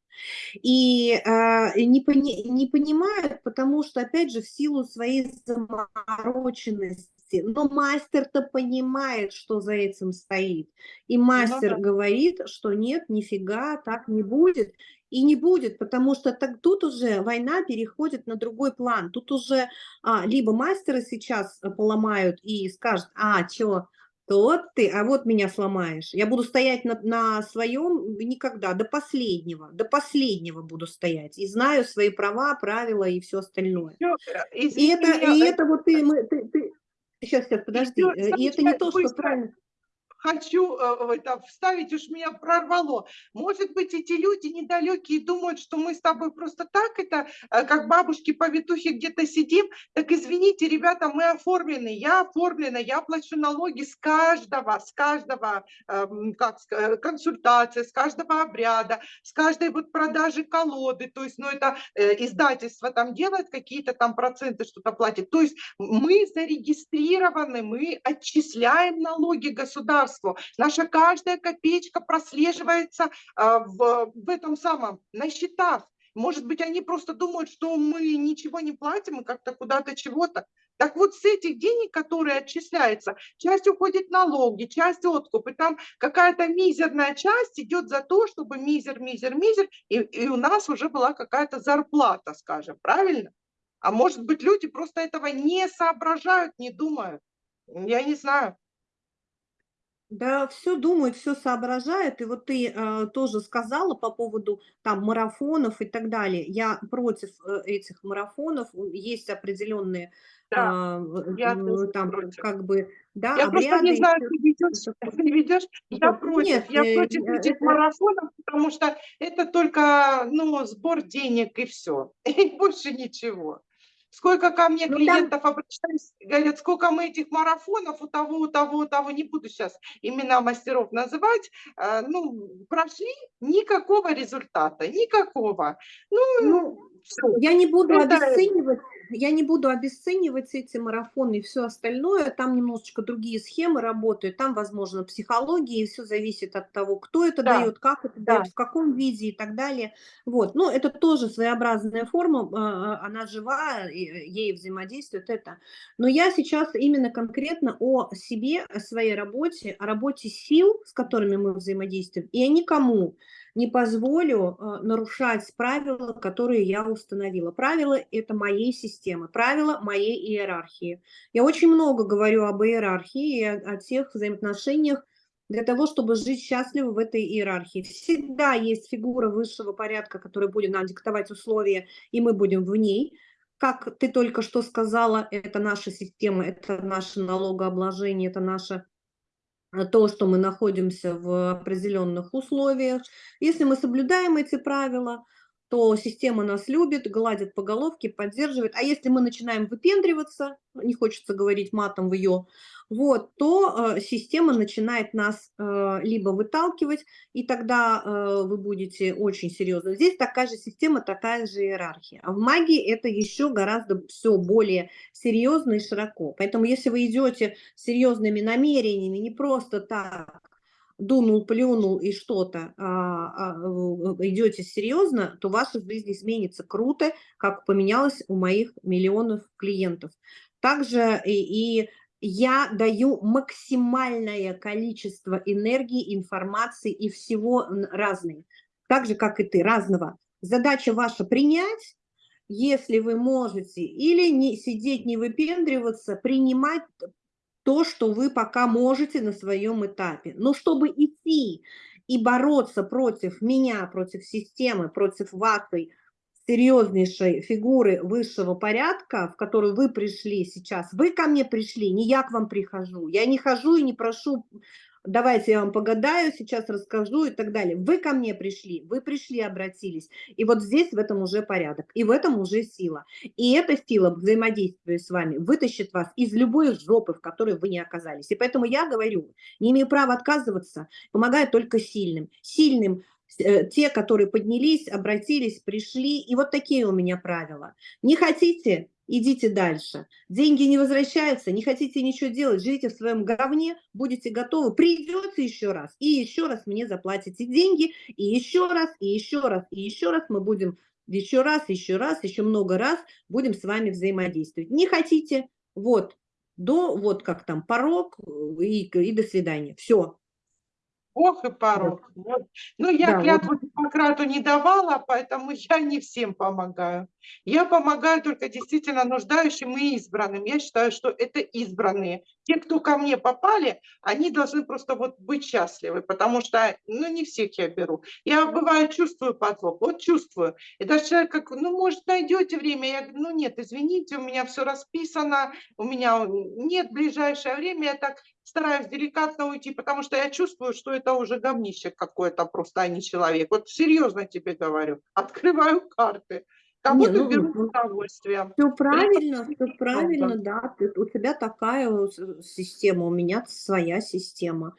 И э, не, пони, не понимают, потому что, опять же, в силу своей замороченности, но мастер-то понимает, что за этим стоит. И мастер ну, да. говорит, что нет, нифига, так не будет. И не будет, потому что так, тут уже война переходит на другой план. Тут уже а, либо мастеры сейчас э, поломают и скажут, а, что, то ты, а вот меня сломаешь. Я буду стоять на, на своем никогда, до последнего, до последнего буду стоять. И знаю свои права, правила и все остальное. Всё, и это, меня, и это вот ты, мы, ты, ты, сейчас, сейчас, подожди. И, э, и это не то, что правильно хочу э, это, вставить, уж меня прорвало. Может быть, эти люди недалекие думают, что мы с тобой просто так это, э, как бабушки-повитухи где-то сидим. Так извините, ребята, мы оформлены, я оформлена, я плачу налоги с каждого, с каждого эм, как, э, консультации, с каждого обряда, с каждой вот продажи колоды. То есть, ну это издательство там делает какие-то там проценты, что-то платит. То есть мы зарегистрированы, мы отчисляем налоги государству государству. Наша каждая копеечка прослеживается а, в, в этом самом, на счетах. Может быть, они просто думают, что мы ничего не платим и как-то куда-то чего-то. Так вот, с этих денег, которые отчисляются, часть уходит налоги, часть откуп, и там какая-то мизерная часть идет за то, чтобы мизер, мизер, мизер, и, и у нас уже была какая-то зарплата, скажем, правильно? А может быть, люди просто этого не соображают, не думают. Я не знаю. Да, все думает, все соображает. И вот ты э, тоже сказала по поводу там марафонов и так далее. Я против э, этих марафонов. Есть определенные Да, а, я э, там против. как бы, да, Я просто не обряды. знаю, ты ведешь, ты ведешь. Я против. Нет, Я э, против э, этих это марафонов, потому что это только, ну, сбор денег и все, и больше ничего. Сколько ко мне ну, клиентов там... обращались, говорят, сколько мы этих марафонов у того, у того, у того, не буду сейчас имена мастеров называть, э, ну, прошли, никакого результата, никакого. Ну, ну я не буду это... обесценивать я не буду обесценивать эти марафоны и все остальное. Там немножечко другие схемы работают. Там, возможно, психология, и все зависит от того, кто это да. дает, как это да. дает, в каком виде и так далее. Вот. Но это тоже своеобразная форма, а, а, она живая, ей взаимодействует это. Но я сейчас именно конкретно о себе, о своей работе, о работе сил, с которыми мы взаимодействуем, и о никому не позволю э, нарушать правила, которые я установила. Правила – это моей системы, правила моей иерархии. Я очень много говорю об иерархии и о, тех взаимоотношениях, для того, чтобы жить счастливо в этой иерархии. Всегда есть фигура высшего порядка, которая будет нам диктовать условия, и мы будем в ней. Как ты только что сказала, это наша система, это наше налогообложение, это наша то, что мы находимся в определенных условиях. Если мы соблюдаем эти правила, то система нас любит, гладит по головке, поддерживает. А если мы начинаем выпендриваться, не хочется говорить матом в ее, вот, то э, система начинает нас э, либо выталкивать, и тогда э, вы будете очень серьезно. Здесь такая же система, такая же иерархия. А в магии это еще гораздо все более серьезно и широко. Поэтому если вы идете серьезными намерениями, не просто так, дунул, плюнул и что-то, а, а, идете серьезно, то ваша жизнь изменится круто, как поменялось у моих миллионов клиентов. Также и, и я даю максимальное количество энергии, информации и всего разной. Так же, как и ты, разного. Задача ваша принять, если вы можете, или не сидеть, не выпендриваться, принимать то, что вы пока можете на своем этапе. Но чтобы идти и бороться против меня, против системы, против вашей серьезнейшей фигуры высшего порядка, в которую вы пришли сейчас, вы ко мне пришли, не я к вам прихожу, я не хожу и не прошу давайте я вам погадаю, сейчас расскажу и так далее. Вы ко мне пришли, вы пришли, обратились. И вот здесь в этом уже порядок, и в этом уже сила. И эта сила, взаимодействуя с вами, вытащит вас из любой жопы, в которой вы не оказались. И поэтому я говорю, не имею права отказываться, помогаю только сильным. Сильным э, те, которые поднялись, обратились, пришли. И вот такие у меня правила. Не хотите, идите дальше. Деньги не возвращаются, не хотите ничего делать, живите в своем говне, будете готовы, придется еще раз, и еще раз мне заплатите деньги, и еще раз, и еще раз, и еще раз мы будем, еще раз, еще раз, еще много раз будем с вами взаимодействовать. Не хотите, вот, до, вот как там, порог и, и до свидания. Все, Ох и порог. Вот. Ну, я Да, клятву Гиппократу не давала, поэтому я не всем помогаю. Я помогаю только действительно нуждающим и избранным. Я считаю, что это избранные. Те, кто ко мне попали, они должны просто вот быть счастливы, потому что, ну, не всех я беру. Я, бывает, чувствую подвох, вот чувствую. И даже человек как, ну, может, найдете время? Я говорю, ну, нет, извините, у меня все расписано, у меня нет ближайшее время, я так стараюсь деликатно уйти, потому что я чувствую, что это уже говнище какое-то просто, а не человек. Вот серьезно тебе говорю, открываю карты. Кого-то Не, ну, беру ну. Все правильно, все много. правильно, да. Ты, у тебя такая система, у меня своя система.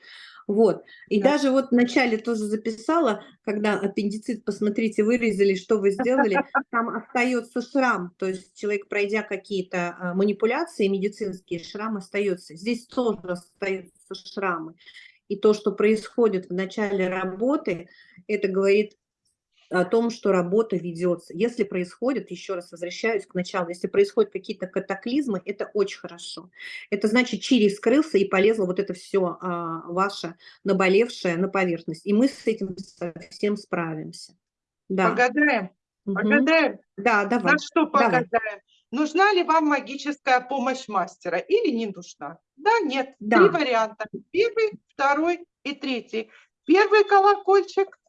Вот. И Да. даже вот вначале тоже записала, когда аппендицит, посмотрите, вырезали, что вы сделали, там остается шрам. То есть человек, пройдя какие-то а, манипуляции медицинские, шрам остается. Здесь тоже остаются шрамы. И то, что происходит в начале работы, это говорит о том, что работа ведется. Если происходит, еще раз возвращаюсь к началу, если происходят какие-то катаклизмы, это очень хорошо. Это значит, чири скрылся и полезло вот это все а, ваше наболевшее на поверхность. И мы с этим совсем справимся. Да. Погадаем, погадаем. Да, давай. На что давай. погадаем? Нужна ли вам магическая помощь мастера или не нужна? Да, нет. Да. Три варианта. Первый, второй и третий. Первый колокольчик,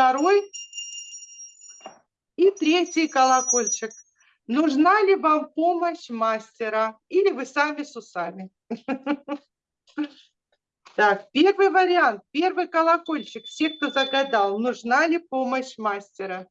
второй и третий колокольчик. Нужна ли вам помощь мастера или вы сами с усами? Так, первый вариант, первый колокольчик. Все, кто загадал, нужна ли помощь мастера?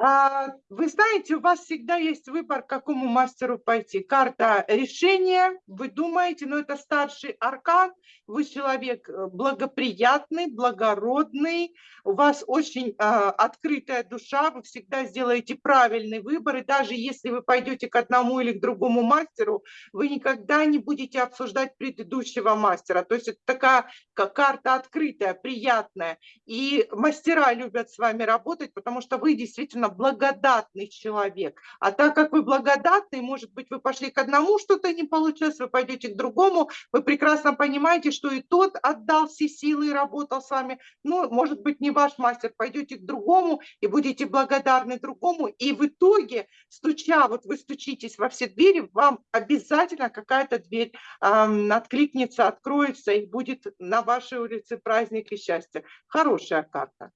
Вы знаете, у вас всегда есть выбор, к какому мастеру пойти. Карта решения, вы думаете, но это старший аркан, вы человек э, благоприятный, благородный, у вас очень а, открытая душа, вы всегда сделаете правильный выбор, и даже если вы пойдете к одному или к другому мастеру, вы никогда не будете обсуждать предыдущего мастера. То есть это такая как карта открытая, приятная, и мастера любят с вами работать, потому что вы действительно благодатный человек. А так как вы благодатный, может быть, вы пошли к одному, что-то не получилось, вы пойдете к другому, вы прекрасно понимаете, что и тот отдал все силы и работал с вами. Ну, может быть, не ваш мастер, пойдете к другому и будете благодарны другому. И в итоге, стуча, вот вы стучитесь во все двери, вам обязательно какая-то дверь эм, откликнется, откроется и будет на вашей улице праздник и счастье. Хорошая карта.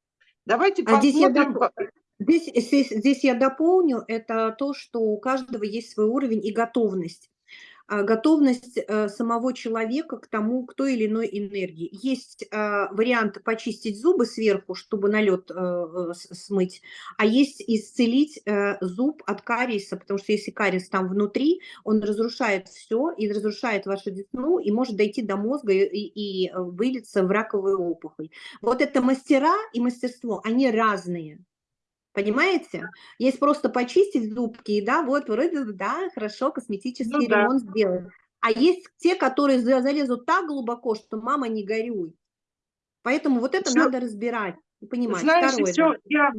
Давайте А здесь я посмотрим. Здесь, здесь, здесь я дополню, это то, что у каждого есть свой уровень и готовность. А, Готовность э, самого человека к тому, к той или иной энергии. Есть а, вариант почистить зубы сверху, чтобы налет э, смыть, а есть исцелить э, зуб от кариеса, потому что если кариес там внутри, он разрушает все и разрушает вашу десну и может дойти до мозга и, и, вылиться в раковую опухоль. Вот это мастера и мастерство, они разные. Понимаете? Есть просто почистить зубки, и да, вот вроде да, хорошо, косметический Ну да. ремонт сделать. А есть те, которые за- залезут так глубоко, что мама не горюй. Поэтому вот это Всё. надо разбирать и понимать. Знаешь, Второе, еще да.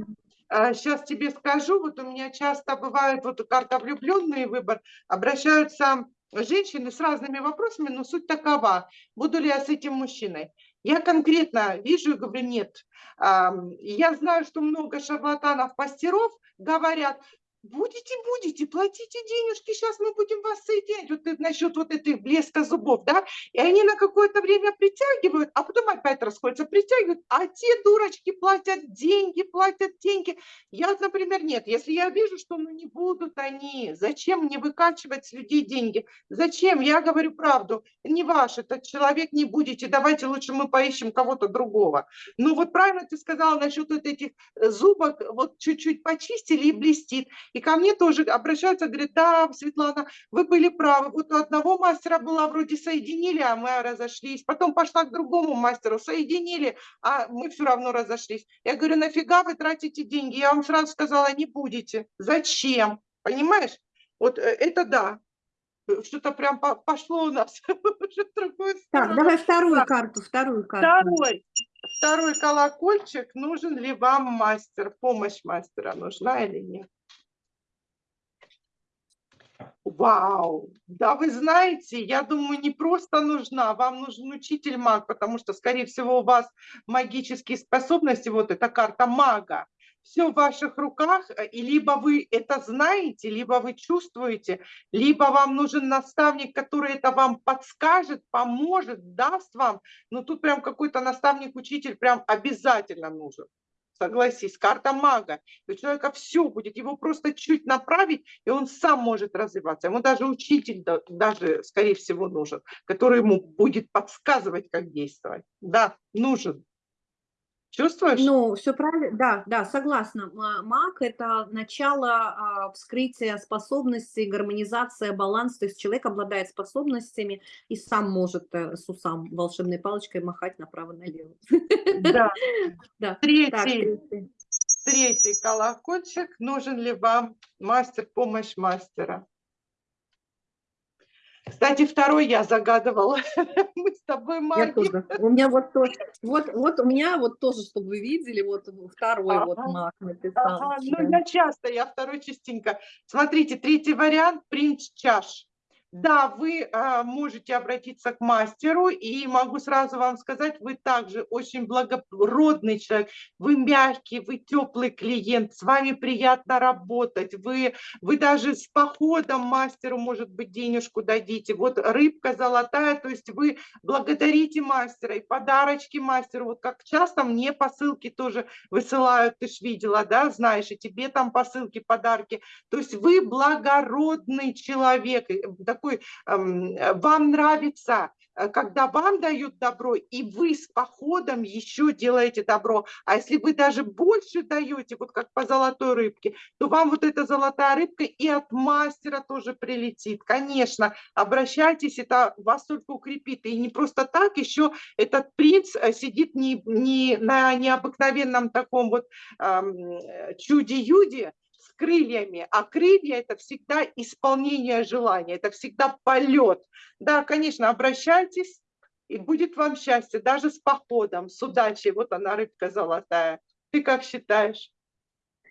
я сейчас тебе скажу, вот у меня часто бывает вот карта влюбленный выбор, обращаются женщины с разными вопросами, но суть такова, буду ли я с этим мужчиной. Я конкретно вижу и говорю, нет. Я знаю, что много шарлатанов, мастеров говорят, будете, будете, платите денежки, сейчас мы будем вас соединять. Вот насчет вот этой блеска зубов, да, и они на какое-то время притягивают, а потом опять расходятся, притягивают, а те дурочки платят деньги, платят деньги. Я, например, нет, если я вижу, что ну не будут они, зачем мне выкачивать с людей деньги? Зачем? Я говорю правду, не ваш этот человек, не будете, давайте лучше мы поищем кого-то другого. Ну вот правильно ты сказала насчет вот этих э, зубок, вот чуть-чуть почистили и блестит. И ко мне тоже обращаются, говорят, да, Светлана, вы были правы. Вот у одного мастера была вроде соединили, а мы разошлись. Потом пошла к другому мастеру, соединили, а мы все равно разошлись. Я говорю, нафига вы тратите деньги? Я вам сразу сказала, не будете. Зачем? Понимаешь? Вот э, это да, что-то прям пошло у нас другую. Так, давай вторую так. карту, вторую карту. Второй, второй колокольчик. Нужен ли вам мастер? Помощь мастера нужна или нет? Вау! Да вы знаете, я думаю, не просто нужна, вам нужен учитель маг, потому что, скорее всего, у вас магические способности, вот эта карта мага, все в ваших руках, э, и либо вы это знаете, либо вы чувствуете, либо вам нужен наставник, который это вам подскажет, поможет, даст вам. Но тут прям какой-то наставник-учитель прям обязательно нужен. Согласись, карта мага. У человека все будет, его просто чуть направить, и он сам может развиваться. Ему даже учитель, даже, скорее всего, нужен, который ему будет подсказывать, как действовать. Да, нужен. Чувствуешь? Ну, все правильно, да, да, согласна. Маг– это начало а, вскрытия способностей, гармонизация, баланс. То есть человек обладает способностями и сам может э, с усам волшебной палочкой махать направо-налево. Да. да. Третий, так, третий. третий колокольчик. Нужен ли вам мастер, помощь мастера? Кстати, второй я загадывала. Мы с тобой магия. У меня вот, то, вот, вот у меня вот тоже, чтобы вы видели, вот второй ага. вот маг написал. Ага. Ну, я часто, я второй частенько. Смотрите, третий вариант – принц чаш. Да, вы э, можете обратиться к мастеру, и могу сразу вам сказать, вы также очень благородный человек, вы мягкий, вы теплый клиент, с вами приятно работать, вы, вы даже с походом мастеру, может быть, денежку дадите. Вот рыбка золотая, то есть вы благодарите мастера и подарочки мастеру. Вот как часто мне посылки тоже высылают, ты ж видела, да, знаешь, и тебе там посылки, подарки. То есть вы благородный человек, такой такой, вам нравится, э, когда вам дают добро, и вы с походом еще делаете добро. А если вы даже больше даете, вот как по золотой рыбке, то вам вот эта золотая рыбка и от мастера тоже прилетит. Конечно, обращайтесь, это вас только укрепит. И не просто так, еще этот принц э, сидит не, не на необыкновенном таком вот эм, чуде-юде, крыльями, а крылья – это всегда исполнение желания, это всегда полет. Да, конечно, обращайтесь, и будет вам счастье, даже с походом, с удачей. Вот она, рыбка золотая. Ты как считаешь?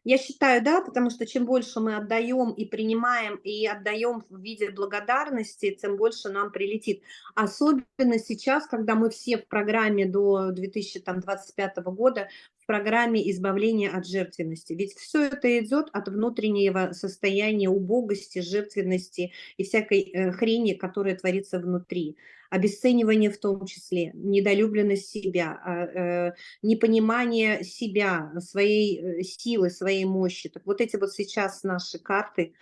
Я считаю, да, потому что чем больше мы отдаем и принимаем, и отдаем в виде благодарности, тем больше нам прилетит. Особенно сейчас, когда мы все в программе до 2025 года, в программе избавления от жертвенности. Ведь все это идет от внутреннего состояния убогости, жертвенности и всякой э, хрени, которая творится внутри обесценивание в том числе, недолюбленность себя, а, э, непонимание себя, своей э, силы, своей мощи. Так вот эти вот сейчас наши карты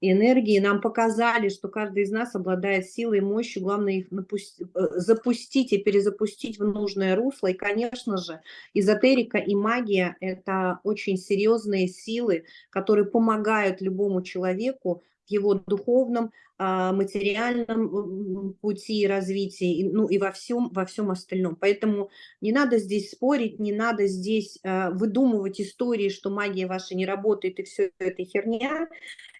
энергии нам показали, что каждый из нас обладает силой и мощью, главное их напусти, э, запустить и перезапустить в нужное русло. И, конечно же, эзотерика и магия – это очень серьезные силы, которые помогают любому человеку в его духовном, материальном пути развития, ну и во всем, во всем остальном. Поэтому не надо здесь спорить, не надо здесь а, выдумывать истории, что магия ваша не работает и все это херня.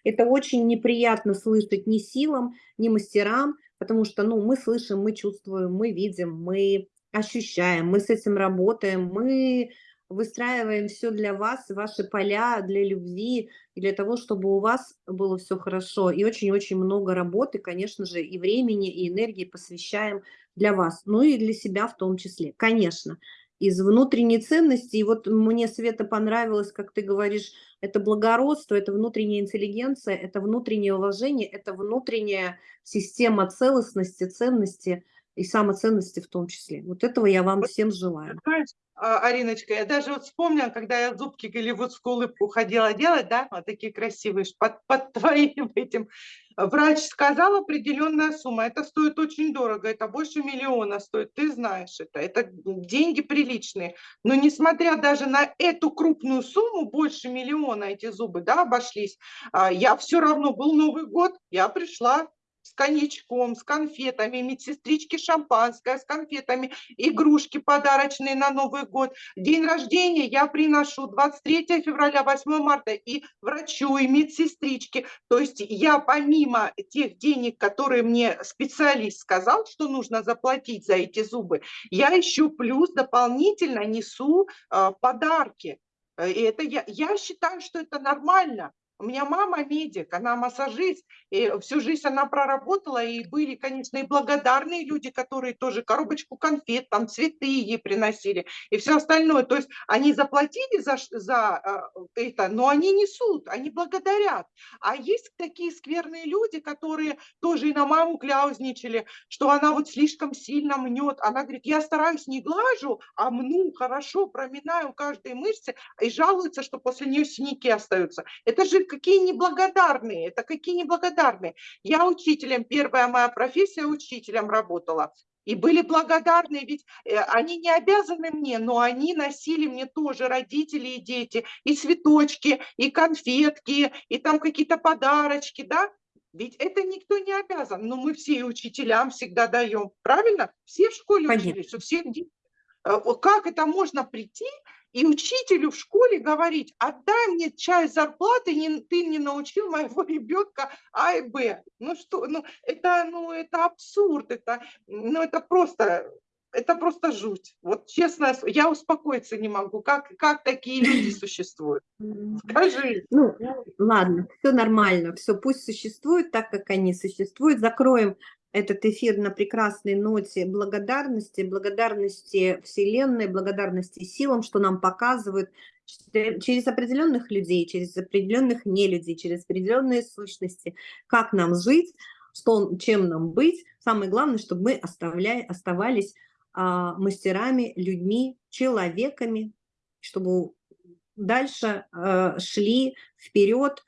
Это очень неприятно слышать ни силам, ни мастерам, потому что ну, мы слышим, мы чувствуем, мы видим, мы ощущаем, мы с этим работаем, мы выстраиваем все для вас, ваши поля для любви, и для того, чтобы у вас было все хорошо. И очень-очень много работы, конечно же, и времени, и энергии посвящаем для вас, ну и для себя в том числе, конечно. Из внутренней ценности, и вот мне, Света, понравилось, как ты говоришь, это благородство, это внутренняя интеллигенция, это внутреннее уважение, это внутренняя система целостности, ценности, и самоценности в том числе. Вот этого я вам всем желаю. А, Ариночка, я даже вот вспомнила, когда я зубки голливудскую улыбку ходила делать, да, вот такие красивые, под, под твоим этим. Врач сказал определенная сумма, это стоит очень дорого, это больше миллиона стоит, ты знаешь это, это деньги приличные. Но несмотря даже на эту крупную сумму, больше миллиона эти зубы, да, обошлись, а, я все равно, был Новый год, я пришла, с коньячком, с конфетами, медсестрички шампанское с конфетами, игрушки подарочные на Новый год. День рождения я приношу 23 февраля, 8 марта и врачу, и медсестричке. То есть я помимо тех денег, которые мне специалист сказал, что нужно заплатить за эти зубы, я еще плюс дополнительно несу э, подарки. И это я, я считаю, что это нормально. У меня мама медик, она массажист, и всю жизнь она проработала, и были, конечно, и благодарные люди, которые тоже коробочку конфет, там цветы ей приносили, и все остальное. То есть они заплатили за, за э, это, но они несут, они благодарят. А есть такие скверные люди, которые тоже и на маму кляузничали, что она вот слишком сильно мнет. Она говорит, я стараюсь не глажу, а мну хорошо, проминаю каждой мышцы, и жалуется, что после нее синяки остаются. Это же какие неблагодарные, это какие неблагодарные. Я учителем, первая моя профессия учителем работала. И были благодарны, ведь э, они не обязаны мне, но они носили мне тоже, родители и дети, и цветочки, и конфетки, и там какие-то подарочки, да? Ведь это никто не обязан, но мы все учителям всегда даем, правильно? Все в школе Конечно. учились, у всех э, Как это можно прийти и учителю в школе говорить, отдай мне часть зарплаты, не, ты не научил моего ребенка А и Б. Ну что, ну это, ну это абсурд, это, ну это просто, это просто жуть. Вот честно, я успокоиться не могу. Как, как такие люди существуют? Скажи. Ну, ладно, все нормально, все пусть существует так, как они существуют. Закроем этот эфир на прекрасной ноте благодарности, благодарности Вселенной, благодарности силам, что нам показывают через определенных людей, через определенных нелюдей, через определенные сущности, как нам жить, что, чем нам быть. Самое главное, чтобы мы оставляли, оставались а, мастерами, людьми, человеками, чтобы дальше а, шли вперед,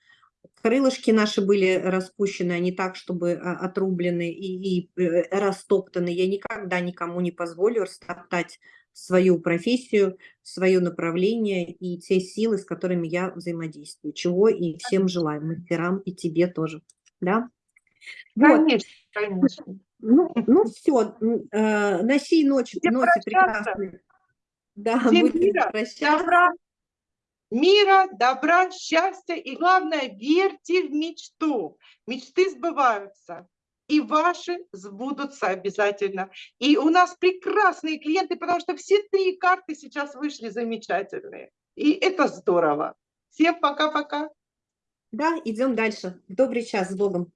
крылышки наши были распущены, а не так, чтобы а, отрублены и, и э, растоптаны. Я никогда никому не позволю растоптать свою профессию, свое направление и те силы, с которыми я взаимодействую. Чего и всем желаю, мастерам и тебе тоже. Да? Конечно, вот. конечно. Ну, ну все, э, на сей ночи, ноте прекрасной. Да, будем прощаться мира, добра, счастья и, главное, верьте в мечту. Мечты сбываются. И ваши сбудутся обязательно. И у нас прекрасные клиенты, потому что все три карты сейчас вышли замечательные. И это здорово. Всем пока-пока. Да, идем дальше. Добрый час с Богом.